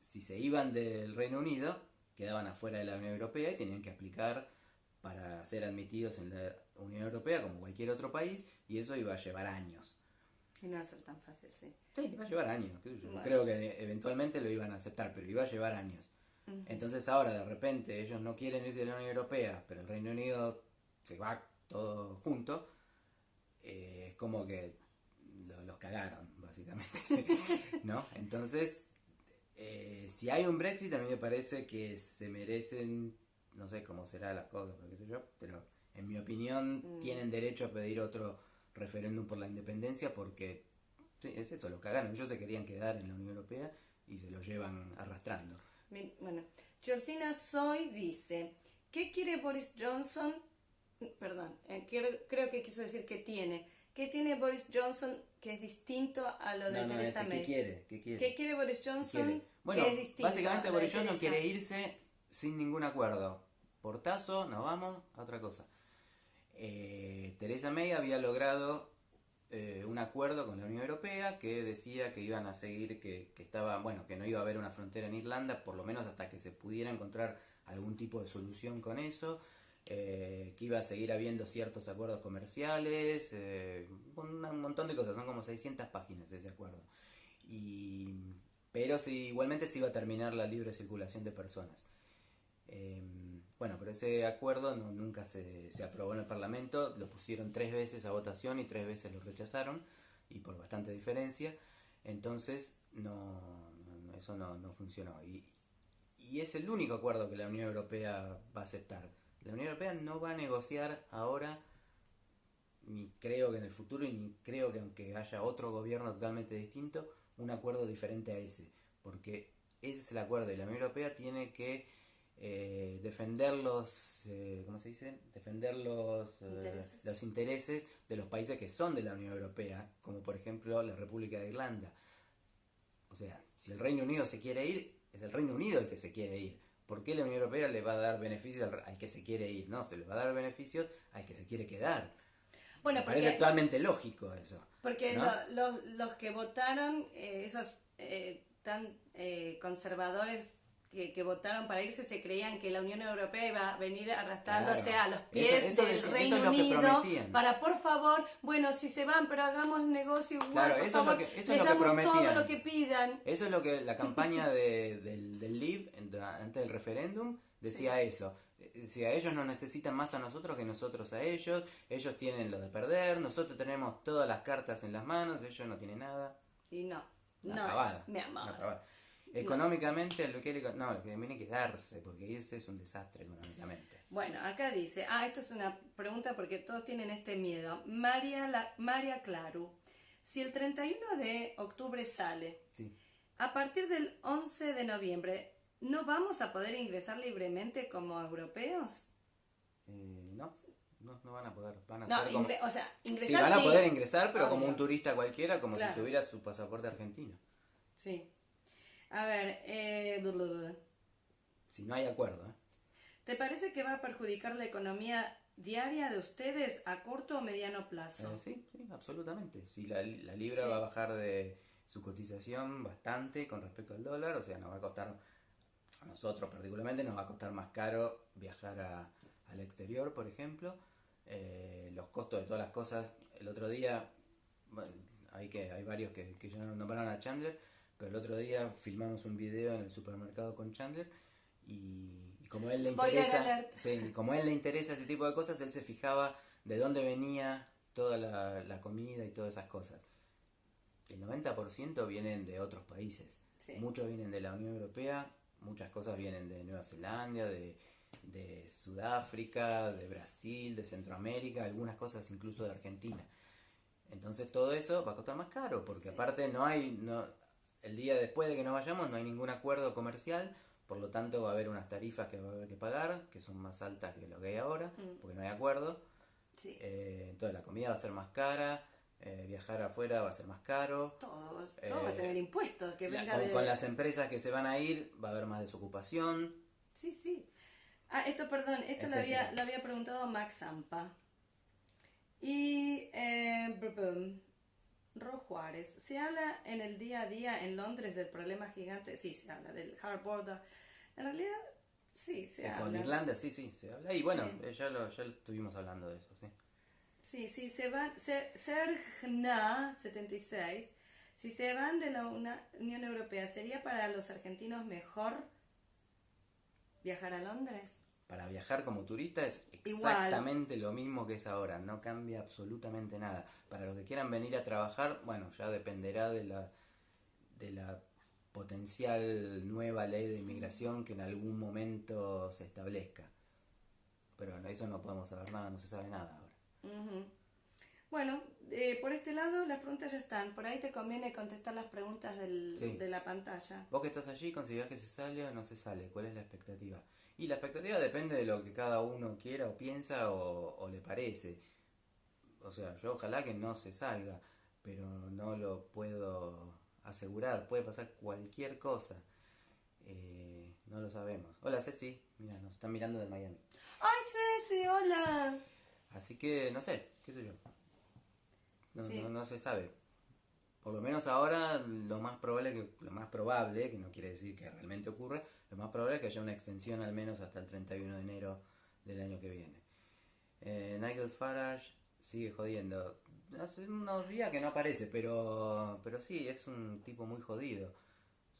si se iban del Reino Unido, quedaban afuera de la Unión Europea y tenían que aplicar para ser admitidos en la Unión Europea como cualquier otro país y eso iba a llevar años. Y no va a ser tan fácil, sí. Sí, va a llevar años. Creo que eventualmente lo iban a aceptar, pero iba a llevar años. Entonces ahora de repente ellos no quieren irse de la Unión Europea, pero el Reino Unido se va todo junto. Eh, es como que los cagaron, básicamente. ¿No? Entonces, eh, si hay un Brexit, a mí me parece que se merecen, no sé cómo será las cosas, qué sé yo, pero en mi opinión mm. tienen derecho a pedir otro referéndum por la independencia porque es eso, lo cagaron. Ellos se querían quedar en la Unión Europea y se lo llevan arrastrando. Bueno, Georgina Soy dice, ¿qué quiere Boris Johnson? Perdón, eh, creo que quiso decir que tiene. ¿Qué tiene Boris Johnson que es distinto a lo de Theresa May? ¿qué quiere? ¿Qué quiere? ¿Qué quiere Boris Johnson? Bueno, que es distinto básicamente Boris Johnson quiere irse sin ningún acuerdo. Portazo, nos vamos a otra cosa. Eh, Theresa May había logrado eh, un acuerdo con la Unión Europea que decía que iban a seguir, que, que estaba, bueno, que no iba a haber una frontera en Irlanda, por lo menos hasta que se pudiera encontrar algún tipo de solución con eso, eh, que iba a seguir habiendo ciertos acuerdos comerciales, un, montón de cosas, son como 600 páginas ese acuerdo. Y, pero sí, igualmente se iba a terminar la libre circulación de personas. Bueno, pero ese acuerdo no, nunca se, se, aprobó en el Parlamento, lo pusieron tres veces a votación y tres veces lo rechazaron, y por bastante diferencia, entonces no, eso no, no funcionó. Y, y es el único acuerdo que la Unión Europea va a aceptar. La Unión Europea no va a negociar ahora, ni creo que en el futuro, y ni creo que aunque haya otro gobierno totalmente distinto, un acuerdo diferente a ese, porque ese es el acuerdo y la Unión Europea tiene que eh, defender los, eh, ¿cómo se dice? Defender los, eh, los intereses de los países que son de la Unión Europea, como por ejemplo la República de Irlanda. O sea, si el Reino Unido se quiere ir, es el Reino Unido el que se quiere ir. ¿Por qué la Unión Europea le va a dar beneficios al, que se quiere ir? No, se le va a dar beneficios al que se quiere quedar. Bueno, Me parece totalmente lógico eso. Porque los, los que votaron, esos tan conservadores que, votaron para irse se creían que la Unión Europea iba a venir arrastrándose a los pies del Reino Unido para por favor, bueno, si se van, pero hagamos negocio igual, por favor, les damos todo lo que pidan. Eso es lo que la campaña de, del, del Leave antes del referéndum decía eso. Decía, ellos no necesitan más a nosotros que nosotros a ellos, ellos tienen lo de perder, nosotros tenemos todas las cartas en las manos, ellos no tienen nada. Y no, no, mi amor. Económicamente, lo que, no, lo que tiene que darse, porque irse es un desastre económicamente. Bueno, acá dice, ah, esto es una pregunta porque todos tienen este miedo. María, la, María Claru, si el 31 de octubre sale, a partir del 11 de noviembre, ¿no vamos a poder ingresar libremente como europeos? Eh, no. No, no van a poder. Van a ser como... o sea, ingresar. Sí, van a poder ingresar, pero como un turista cualquiera, como si tuviera su pasaporte argentino. Sí. A ver, eh, si no hay acuerdo. ¿eh? ¿Te parece que va a perjudicar la economía diaria de ustedes a corto o mediano plazo? Eh, sí, sí, absolutamente. Si la, la libra va a bajar de su cotización bastante con respecto al dólar, o sea, nos va a costar, a nosotros particularmente, nos va a costar más caro viajar a, al exterior, por ejemplo. Eh, los costos de todas las cosas, el otro día, hay, que, hay varios que, que ya nombraron a Chandler, pero el otro día filmamos un video en el supermercado con Chandler y, como él le interesa, como él le interesa ese tipo de cosas, él se fijaba de dónde venía toda la, comida y todas esas cosas. El 90% vienen de otros países. Muchos vienen de la Unión Europea, muchas cosas vienen de Nueva Zelanda, de, de Sudáfrica, de Brasil, de Centroamérica, algunas cosas incluso de Argentina. Entonces todo eso va a costar más caro, porque aparte no hay, no, el día después de que nos vayamos no hay ningún acuerdo comercial, por lo tanto va a haber unas tarifas que va a haber que pagar, que son más altas que lo que hay ahora, mm. porque no hay acuerdo. Eh, entonces la comida va a ser más cara, eh, viajar afuera va a ser más caro. Todo, va a eh, tener impuestos. Que con, las empresas que se van a ir va a haber más desocupación. Sí, sí. Ah, esto, perdón, esto lo había, lo había preguntado Max Zampa. Y... Ro Juárez. Se habla en el día a día en Londres del problema gigante. Sí, se habla del hard border. En realidad, sí, se habla. Con Irlanda, sí, sí, se habla. Y bueno, ya, lo, ya estuvimos hablando de eso, sí. Sí, sí, se van, Ser- Sergna 76, si se van de la una- Unión Europea, ¿sería para los argentinos mejor viajar a Londres? Para viajar como turista es Igual. exactamente lo mismo que es ahora, no cambia absolutamente nada. Para los que quieran venir a trabajar, bueno, ya dependerá de la, de la potencial nueva ley de inmigración que en algún momento se establezca. Pero bueno, eso no podemos saber nada, no se sabe nada ahora. Bueno, eh, por este lado las preguntas ya están. Por ahí te conviene contestar las preguntas del- Sí. de la pantalla. Vos que estás allí, ¿considerás que se sale o no se sale? ¿Cuál es la expectativa? Y la expectativa depende de lo que cada uno quiera o piensa o, o le parece. O sea, yo ojalá que no se salga, pero no lo puedo asegurar. Puede pasar cualquier cosa. Eh, no lo sabemos. Hola Ceci, mira, nos están mirando de Miami. ¡Ay, Ceci, hola! Así que no sé, qué sé yo. No, Sí. no, no se sabe. Por lo menos ahora lo más probable que lo más probable, que no quiere decir que realmente ocurre, lo más probable es que haya una extensión al menos hasta el 31 de enero del año que viene. Eh, Nigel Farage sigue jodiendo. Hace unos días que no aparece, pero pero sí, es un tipo muy jodido.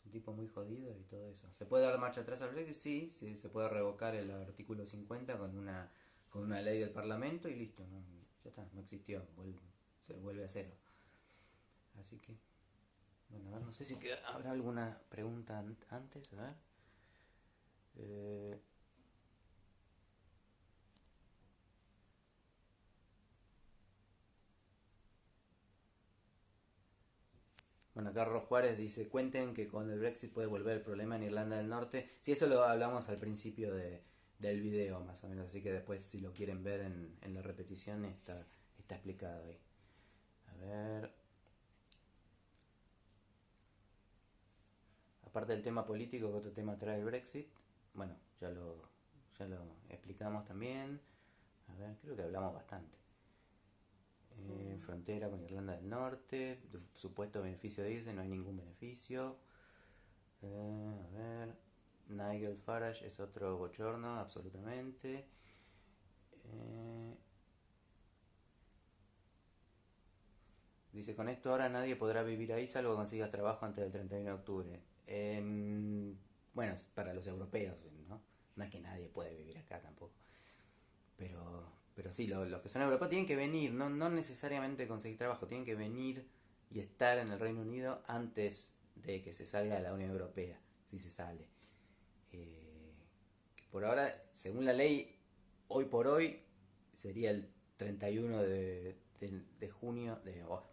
Es un tipo muy jodido y todo eso. ¿Se puede dar marcha atrás al Brexit? Sí, sí, se puede revocar el artículo 50 con una con una ley del Parlamento y listo, ¿no? ya está, no existió, se vuelve a cero. Así que, bueno, a ver, no sé si habrá alguna pregunta an- antes, a ver. Eh, Bueno, Carlos Juárez dice, cuenten que con el Brexit puede volver el problema en Irlanda del Norte. Sí, eso lo hablamos al principio de, del video, más o menos, así que después si lo quieren ver en, en la repetición está, está explicado ahí. A ver... Aparte del tema político, ¿qué otro tema trae el Brexit? Bueno, ya lo, ya lo explicamos también. A ver, creo que hablamos bastante. Eh, frontera con Irlanda del Norte, supuesto beneficio de irse, no hay ningún beneficio. Eh, a ver, Nigel Farage es otro bochorno, absolutamente. Eh, dice, con esto ahora nadie podrá vivir ahí salvo que consigas trabajo antes del 31 de octubre. Em, bueno, para los europeos, ¿no? No es que nadie puede vivir acá tampoco. Pero, pero sí, lo- los que son europeos tienen que venir, no, no necesariamente conseguir trabajo, tienen que venir y estar en el Reino Unido antes de que se salga de la Unión Europea, si se sale. Eh, por ahora, según la ley, hoy por hoy sería el 31 de, de, de junio, de, oh,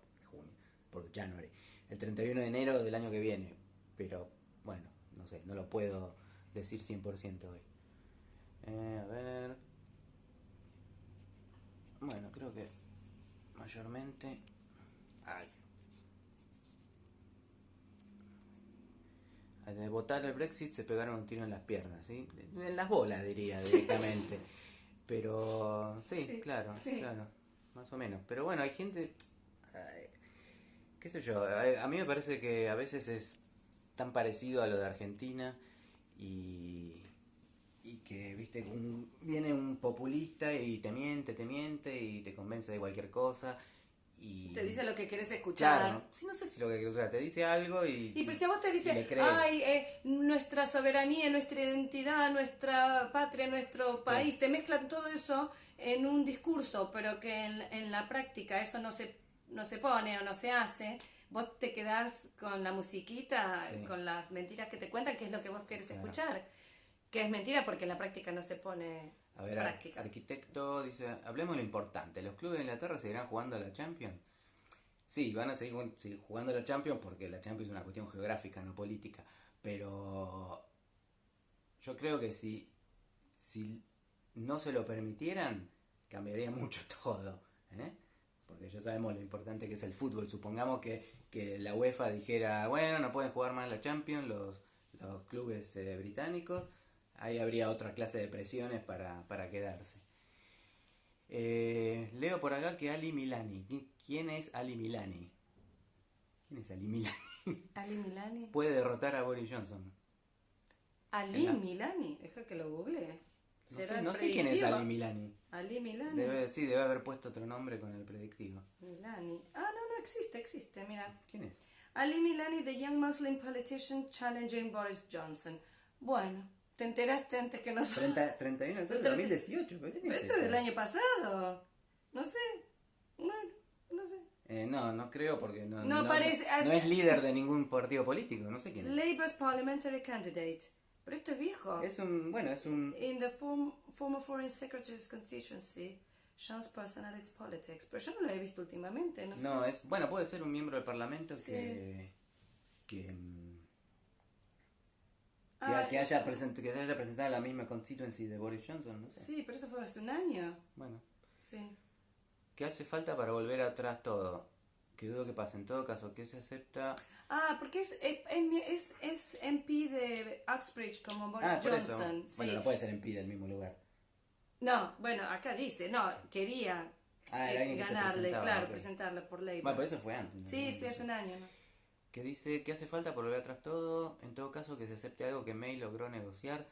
por January, el 31 de enero del año que viene. Pero bueno, no sé, no lo puedo decir 100% hoy. Eh, a ver. Bueno, creo que mayormente. Ay. Al votar el Brexit se pegaron un tiro en las piernas, ¿sí? En las bolas, diría directamente. Pero sí, Sí, claro, sí. claro, más o menos. Pero bueno, hay gente. Qué sé yo, a, a mí me parece que a veces es tan parecido a lo de Argentina y, y que, viste, un- viene un populista y te miente, te miente y te convence de cualquier cosa y... Te dice lo que querés escuchar. Claro, sí, no sé si lo que o sea, te dice algo y... Y pero si a vos te dice, ay, eh, nuestra soberanía, nuestra identidad, nuestra patria, nuestro país, te mezclan todo eso en un discurso, pero que en, en la práctica eso no se, no se pone o no se hace, vos te quedás con la musiquita, Sí. con las mentiras que te cuentan, que es lo que vos querés Claro. escuchar. Que es mentira porque en la práctica no se pone A ver, práctica. arquitecto dice, hablemos de lo importante, ¿los clubes de Inglaterra seguirán jugando a la Champions? Sí, van a seguir jugando- seguir jugando a la Champions porque la Champions es una cuestión geográfica, no política, pero yo creo que si, si no se lo permitieran, cambiaría mucho todo, ¿eh? Porque ya sabemos lo importante que es el fútbol, supongamos que, que la UEFA dijera, bueno, no pueden jugar más la Champions los, los clubes eh, británicos, ahí habría otra clase de presiones para, para quedarse. Eh, leo por acá que Ali Milani. ¿Qui- ¿Quién es Ali Milani? ¿Quién es Ali Milani? Ali Milani. Puede derrotar a Boris Johnson. Ali la- Milani, deja que lo google. No ¿Será sé, no sé quién es? Ali Milani. Ali Milani. Debe, sí, debe haber puesto otro nombre con el predictivo. Milani. Ah, no, no existe, existe, mira. ¿Quién es? Ali Milani, the young Muslim politician challenging Boris Johnson. Bueno, te enteraste antes que nosotros. 30, 31 de octubre de Pero 2018. ¿pero quién Pero es esto es del año pasado. No sé. Bueno, no sé. Eh, no, no creo porque no, No parece- no es líder de ningún partido político, no sé quién es. Labour's parliamentary candidate. Pero esto es viejo. Es un, bueno, es un... In the form, former foreign secretary's constituency, Sean's personality politics. Pero yo no lo he visto últimamente, no, No, sé. es, bueno, puede ser un miembro del parlamento Sí. que... que, mm, que, Ah, que haya present- que se haya presentado en la misma constituency de Boris Johnson, no sé. Sí, pero eso fue hace un año. Bueno, Sí. ¿qué hace falta para volver atrás todo? Que dudo que pase. En todo caso, ¿qué se acepta? Ah, porque es, es, es, es MP de Uxbridge como Boris ah. Johnson. sí. Bueno, no puede ser en del mismo lugar. No, bueno, acá dice, no, quería Ah, eh, que ganarle, claro, ok. presentarle por ley. Bueno, pero eso fue antes. ¿no? sí, sí, hace un año, ¿no? que dice que hace falta por volver atrás todo, en todo caso que se acepte algo que May logró negociar.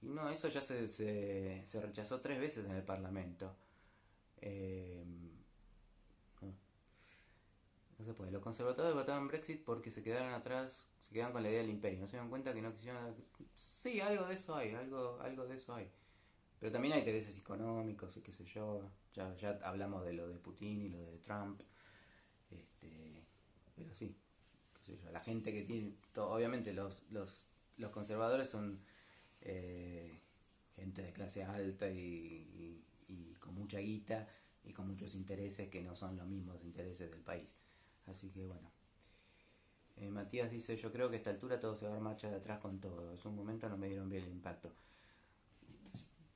Y no, eso ya se, se, se rechazó tres veces en el Parlamento. Eh. Puede. Los conservadores votaron Brexit porque se quedaron atrás, se quedaron con la idea del imperio. No se dieron cuenta que no quisieron... Sí, algo de eso hay, algo, algo de eso hay. Pero también hay intereses económicos y qué sé yo. Ya, ya hablamos de lo de Putin y lo de Trump. Este, pero sí, qué sé yo, la gente que tiene, obviamente los, los, los conservadores son eh, gente de clase alta y, y- y con mucha guita y con muchos intereses que no son los mismos intereses del país. Así que bueno. Eh, Matías dice, yo creo que a esta altura todo se va a dar marcha de atrás con todo. Es un momento no me dieron bien el impacto.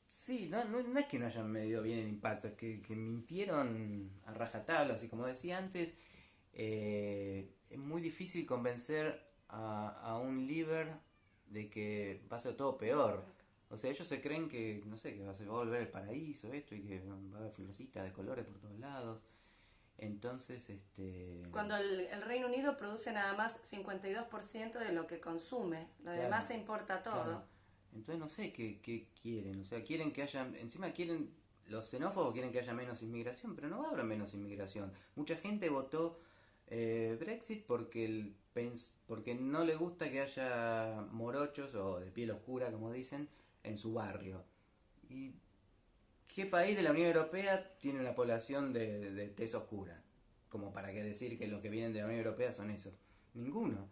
Sí, no, no, no es que no hayan medido bien el impacto, es que, que mintieron a rajatabla, así como decía antes, eh, es muy difícil convencer a, a un líder de que va a ser todo peor. O sea, ellos se creen que, no sé, que va a, va a volver el paraíso, esto, y que va a haber florcitas de colores por todos lados. Entonces, este... Cuando el, el Reino Unido produce nada más 52% de lo que consume, lo Claro, demás se importa todo. Claro. Entonces no sé qué, qué quieren, o sea, quieren que haya, encima quieren, los xenófobos quieren que haya menos inmigración, pero no va a haber menos inmigración. Mucha gente votó eh, Brexit porque, el, pens- porque no le gusta que haya morochos o de piel oscura, como dicen, en su barrio. ¿Y qué país de la Unión Europea tiene una población de, de tez oscura? Como para que decir que los que vienen de la Unión Europea son esos. Ninguno.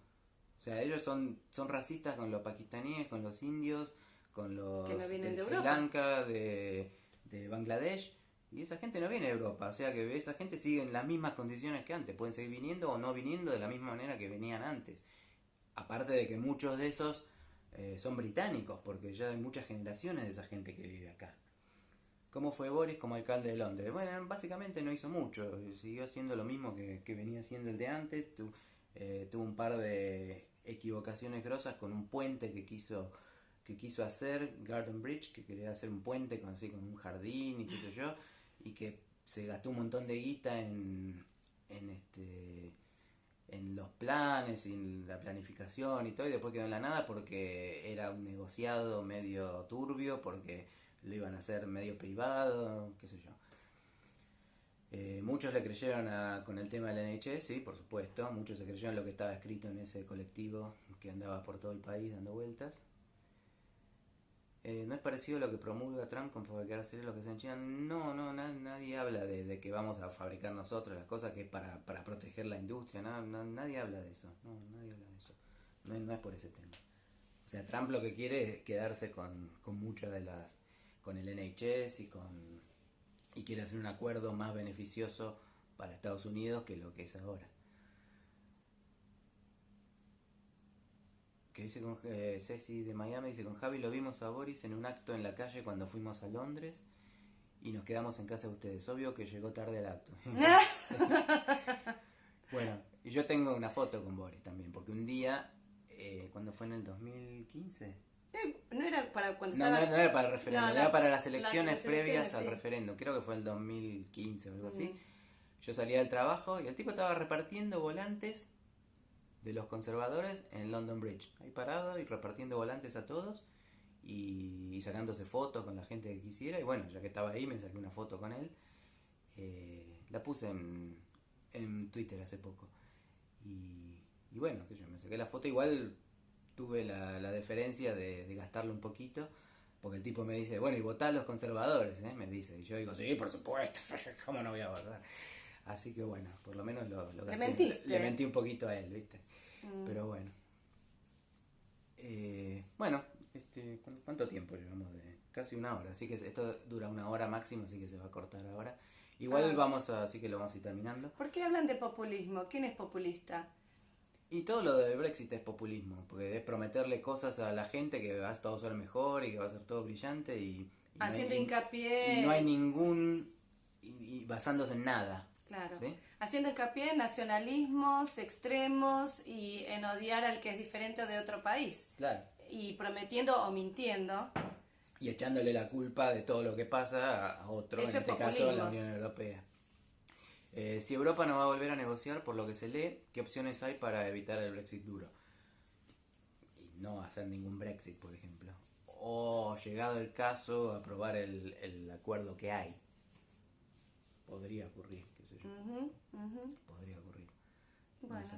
O sea, ellos son, son racistas con los pakistaníes, con los indios, con los Que no vienen de Sri. Lanka, de, de Bangladesh. Y esa gente no viene de Europa. O sea que esa gente sigue en las mismas condiciones que antes. Pueden seguir viniendo o no viniendo de la misma manera que venían antes. Aparte de que muchos de esos eh, son británicos, porque ya hay muchas generaciones de esa gente que vive acá. ¿Cómo fue Boris como alcalde de Londres? Bueno, básicamente no hizo mucho, siguió haciendo lo mismo que, que venía haciendo el de antes, tu- eh, tuvo un par de equivocaciones grosas con un puente que quiso que quiso hacer, Garden Bridge, que quería hacer un puente con así con un jardín y qué sé yo, y que se gastó un montón de guita en, en este en los planes y en la planificación y todo y después quedó en la nada porque era un negociado medio turbio porque lo iban a hacer medio privado qué sé yo. Eh, muchos le creyeron a- con el tema del NHS sí por supuesto. Muchos se creyeron lo que estaba escrito en ese colectivo que andaba por todo el país dando vueltas. Eh, ¿No es parecido a lo que promulga Trump con fabricar lo que se en China? No, no, na- nadie habla de, que vamos a fabricar nosotros las cosas que para, para proteger la industria, na- na- nadie habla de eso, no, nadie habla de eso, no, es- no es por ese tema. O sea, Trump lo que quiere es quedarse con, con muchas de las, con el NHS y con, y quiere hacer un acuerdo más beneficioso para Estados Unidos que lo que es ahora. que dice con eh, Ceci de Miami, dice con Javi lo vimos a Boris en un acto en la calle cuando fuimos a Londres y nos quedamos en casa de ustedes. Obvio que llegó tarde al acto. bueno, y yo tengo una foto con Boris también, porque un día, eh, cuando fue en el 2015, Eh, No era para cuando no, estaba... no, no era para el referéndum, No, la- era para las la- elecciones las previas al referéndum. Creo que fue el 2015 o algo así. Mm. Yo salía del trabajo y el tipo estaba repartiendo volantes de los conservadores en London Bridge. Ahí parado y repartiendo volantes a todos. y, y sacándose fotos con la gente que quisiera. Y bueno, ya que estaba ahí, me saqué una foto con él. Eh, la puse en, en Twitter hace poco. Y, y bueno, que yo me saqué la foto. Igual tuve la, la deferencia de, de gastarlo un poquito. Porque el tipo me dice, bueno, y votá a los conservadores, ¿eh? me dice. Y yo digo, sí, por supuesto, ¿cómo no voy a votar? Así que bueno, por lo menos lo, lo Le gasté. mentiste. Le mentí un poquito a él, ¿viste? Mm. Pero bueno. Eh, bueno, este, ¿cu- ¿cuánto tiempo llevamos? De casi una hora, así que esto dura una hora máximo, así que se va a cortar ahora. Igual Ah. vamos a, así que lo vamos a ir terminando. ¿Por qué hablan de populismo? ¿Quién es populista? Y todo lo del Brexit es populismo, porque es prometerle cosas a la gente que va a todo ser mejor y que va a ser todo brillante y, y no hay- Haciendo hincapié. y no hay ningún y, y basándose en nada. Claro. ¿Sí? Haciendo hincapié en nacionalismos extremos y en odiar al que es diferente de otro país. Claro. Y prometiendo o mintiendo. Y echándole la culpa de todo lo que pasa a- a otro, Eso en es este caso populismo. la Unión Europea. Eh, si Europa no va a volver a negociar, por lo que se lee, ¿qué opciones hay para evitar el Brexit duro? Y no hacer ningún Brexit, por ejemplo. O, llegado el caso, aprobar el, el acuerdo que hay. Podría ocurrir, qué sé yo. Ujú, ujú. Podría ocurrir. Bueno. sé.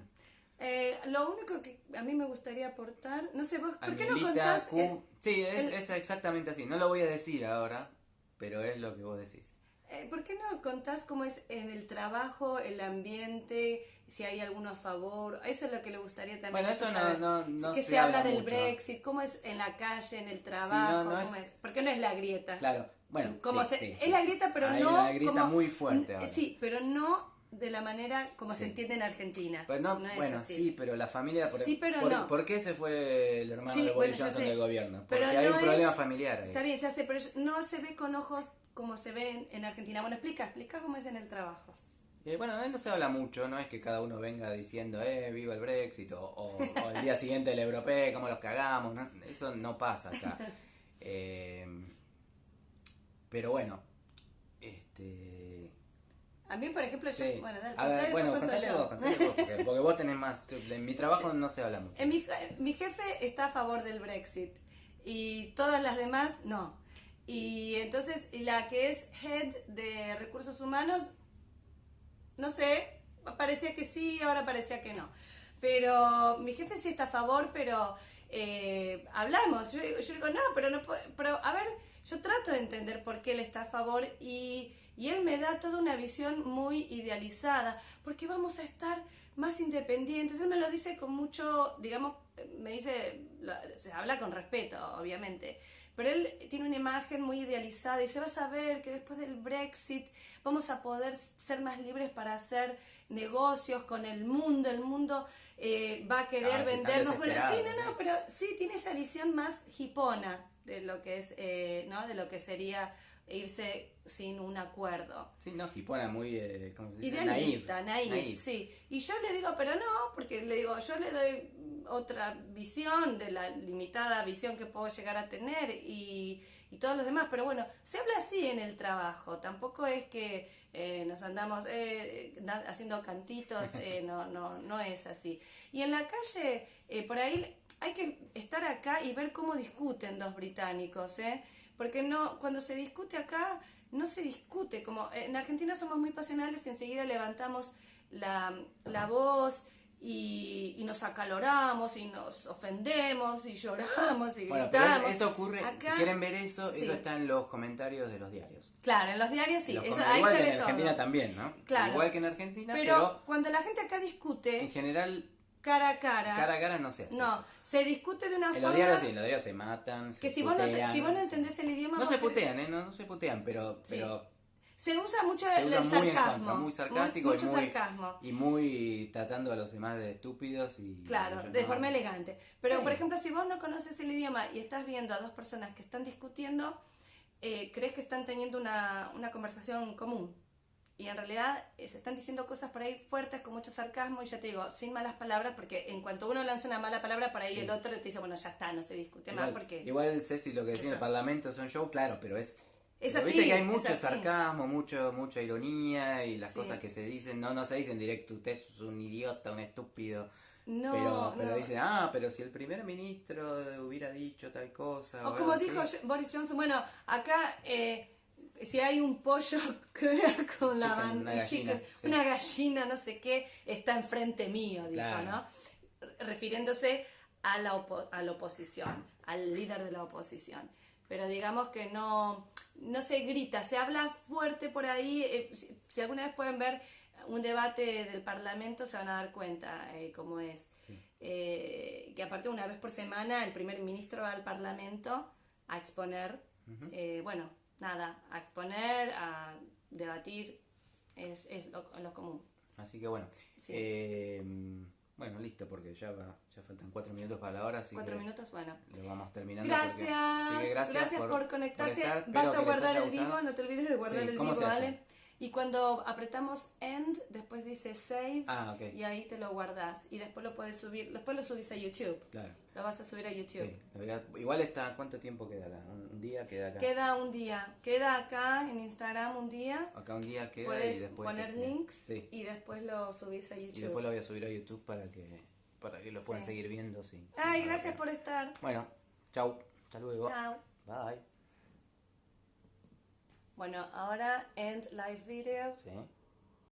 Eh, lo único que a mí me gustaría aportar, no sé vos, ¿por qué no contás? Q- sí, es, el- es exactamente así. No lo voy a decir ahora, pero es lo que vos decís. Eh, ¿Por qué no contás cómo es en el trabajo, el ambiente, si hay alguno a favor? Eso es lo que le gustaría también. Bueno, eso no- no- no Que se se, habla habla del mucho. Brexit, cómo es en la calle, en el trabajo, no cómo es- es. ¿Por qué no es la grieta? Claro, bueno, Como sí, se- sí, es sí. la grieta, pero Hay no una grieta como- muy fuerte ahora. Sí, pero no de la manera como se Sí. entiende en Argentina. Pues no, es bueno, así. sí, pero la familia... Por, Sí, pero por, no. ¿Por qué se fue el hermano Sí, de Boris bueno, Johnson del gobierno? Porque Pero hay un es- problema familiar ahí. Está bien, ya sé, pero no se ve con ojos como se ve en, en Argentina. Bueno, explica, explica cómo es en el trabajo. Eh, bueno, no se habla mucho, no es que cada uno venga diciendo, eh, viva el Brexit, o, o- o el día siguiente el europeo, cómo los cagamos, ¿no? eso no pasa acá. Eh, pero bueno, este... A mí, por ejemplo, yo... sí. Bueno, dale, A ver, bueno, contale vos, contale vos, porque, porque vos tenés más, en mi trabajo no se habla mucho. En mi, mi jefe está a favor del Brexit y todas las demás no. Y entonces la que es head de recursos humanos, no sé, parecía que sí, ahora parecía que no. Pero mi jefe sí está a favor, pero eh, hablamos. Yo, yo digo, no, pero no pero a ver, yo trato de entender por qué él está a favor y, y él me da toda una visión muy idealizada, porque vamos a estar más independientes. Él me lo dice con mucho, digamos, me dice, se habla con respeto, obviamente. Pero él tiene una imagen muy idealizada y se va a saber que después del Brexit vamos a poder ser más libres para hacer negocios con el mundo. El mundo eh, va a querer Ah, vendernos. Bueno, sí, no, no, pero sí tiene esa visión más hipona de lo que es, eh, ¿no? De lo que sería irse sin un acuerdo. Sí, no, Hipona muy, eh, ¿cómo se dice? Idealista, Naive, naive, naive. sí. Y yo le digo, pero no, porque le digo, yo le doy otra visión de la limitada visión que puedo llegar a tener y, y todos los demás. Pero bueno, se habla así en el trabajo. Tampoco es que eh, nos andamos eh, na- haciendo cantitos, eh, no, no, no es así. Y en la calle, eh, por ahí hay que estar acá y ver cómo discuten dos británicos, ¿eh? Porque no, cuando se discute acá, no se discute. Como en Argentina somos muy pasionales y enseguida levantamos la, la voz y, y nos acaloramos y nos ofendemos y lloramos y Bueno, pero gritamos. eso, eso ocurre, si Acá- quieren ver eso, sí. eso está en los comentarios de los diarios. Claro, en los diarios sí, Los eso, com- ahí igual se que ve en todo. Argentina también, ¿no? Claro. Igual que en Argentina, pero, pero, cuando la gente acá en discute general cara a cara, cara a cara no se hace no, eso. se discute de una En forma los diarios sí, en los diarios se matan, se que si vos, no, te- si vos no entendés el idioma... No se putean, ¿eh? No, no se putean, pero, Sí. pero Se usa mucho se el, usa el muy en sarcasmo. contra, muy sarcástico mucho y, muy, sarcasmo. y muy tratando a los demás de estúpidos y... Claro, de no- forma elegante. Pero, Sí. por ejemplo, si vos no conoces el idioma y estás viendo a dos personas que están discutiendo, eh, crees que están teniendo una, una conversación común. Y en realidad eh, se están diciendo cosas por ahí fuertes, con mucho sarcasmo, y ya te digo, sin malas palabras, porque en cuanto uno lanza una mala palabra, por ahí Sí. el otro te dice, bueno, ya está, no se discute Igual, más, porque... igual Ceci lo que decía en el. Parlamento son show, claro, pero es... Es así, Viste que hay mucho sarcasmo, mucho, mucha ironía y las Sí. cosas que se dicen, no, no se dicen directo, usted es un idiota, un estúpido. No, pero, pero no. dice, ah, pero si el primer ministro hubiera dicho tal cosa. O o como dijo así". Jo- Boris Johnson, bueno, acá eh, si hay un pollo con la Chicken, ban- una un gallina, sí. una gallina, no sé qué, está enfrente mío, dijo, Claro. ¿no? Re- Refiriéndose a la, opo- a la oposición, al líder de la oposición. Pero digamos que no, no se grita, se habla fuerte por ahí. eh, si, si alguna vez pueden ver un debate del Parlamento, se van a dar cuenta eh, cómo es. Eh, que aparte una vez por semana el primer ministro va al Parlamento a exponer, eh, bueno, nada, a exponer, a debatir, es, es lo, lo común. Así que bueno. Sí. Bueno, listo, porque ya va, ya faltan cuatro minutos para la hora, así Cuatro que minutos, bueno. lo vamos terminando. Gracias, porque- gracias, por, conectarse. estar. Espero Vas a guardar el vivo, no te olvides de guardar Sí, el ¿cómo vivo? ¿vale? Y cuando apretamos end, después dice save Ah, ok. y ahí te lo guardas y después lo puedes subir, después lo subís a YouTube. Claro. Lo vas a subir a YouTube. Sí, lo voy a- igual está, ¿cuánto tiempo queda acá? ¿Un, día queda acá? Queda un día, queda acá en Instagram un día. Acá un día queda Puedes y después... poner este, links Sí, y después lo subís a YouTube. y después lo voy a subir a YouTube para que, para que lo puedan Sí. seguir viendo. Sí, Ay, gracias por estar. Bueno, chau, hasta luego. Chao. Bye. Bueno, ahora end live video. Sí.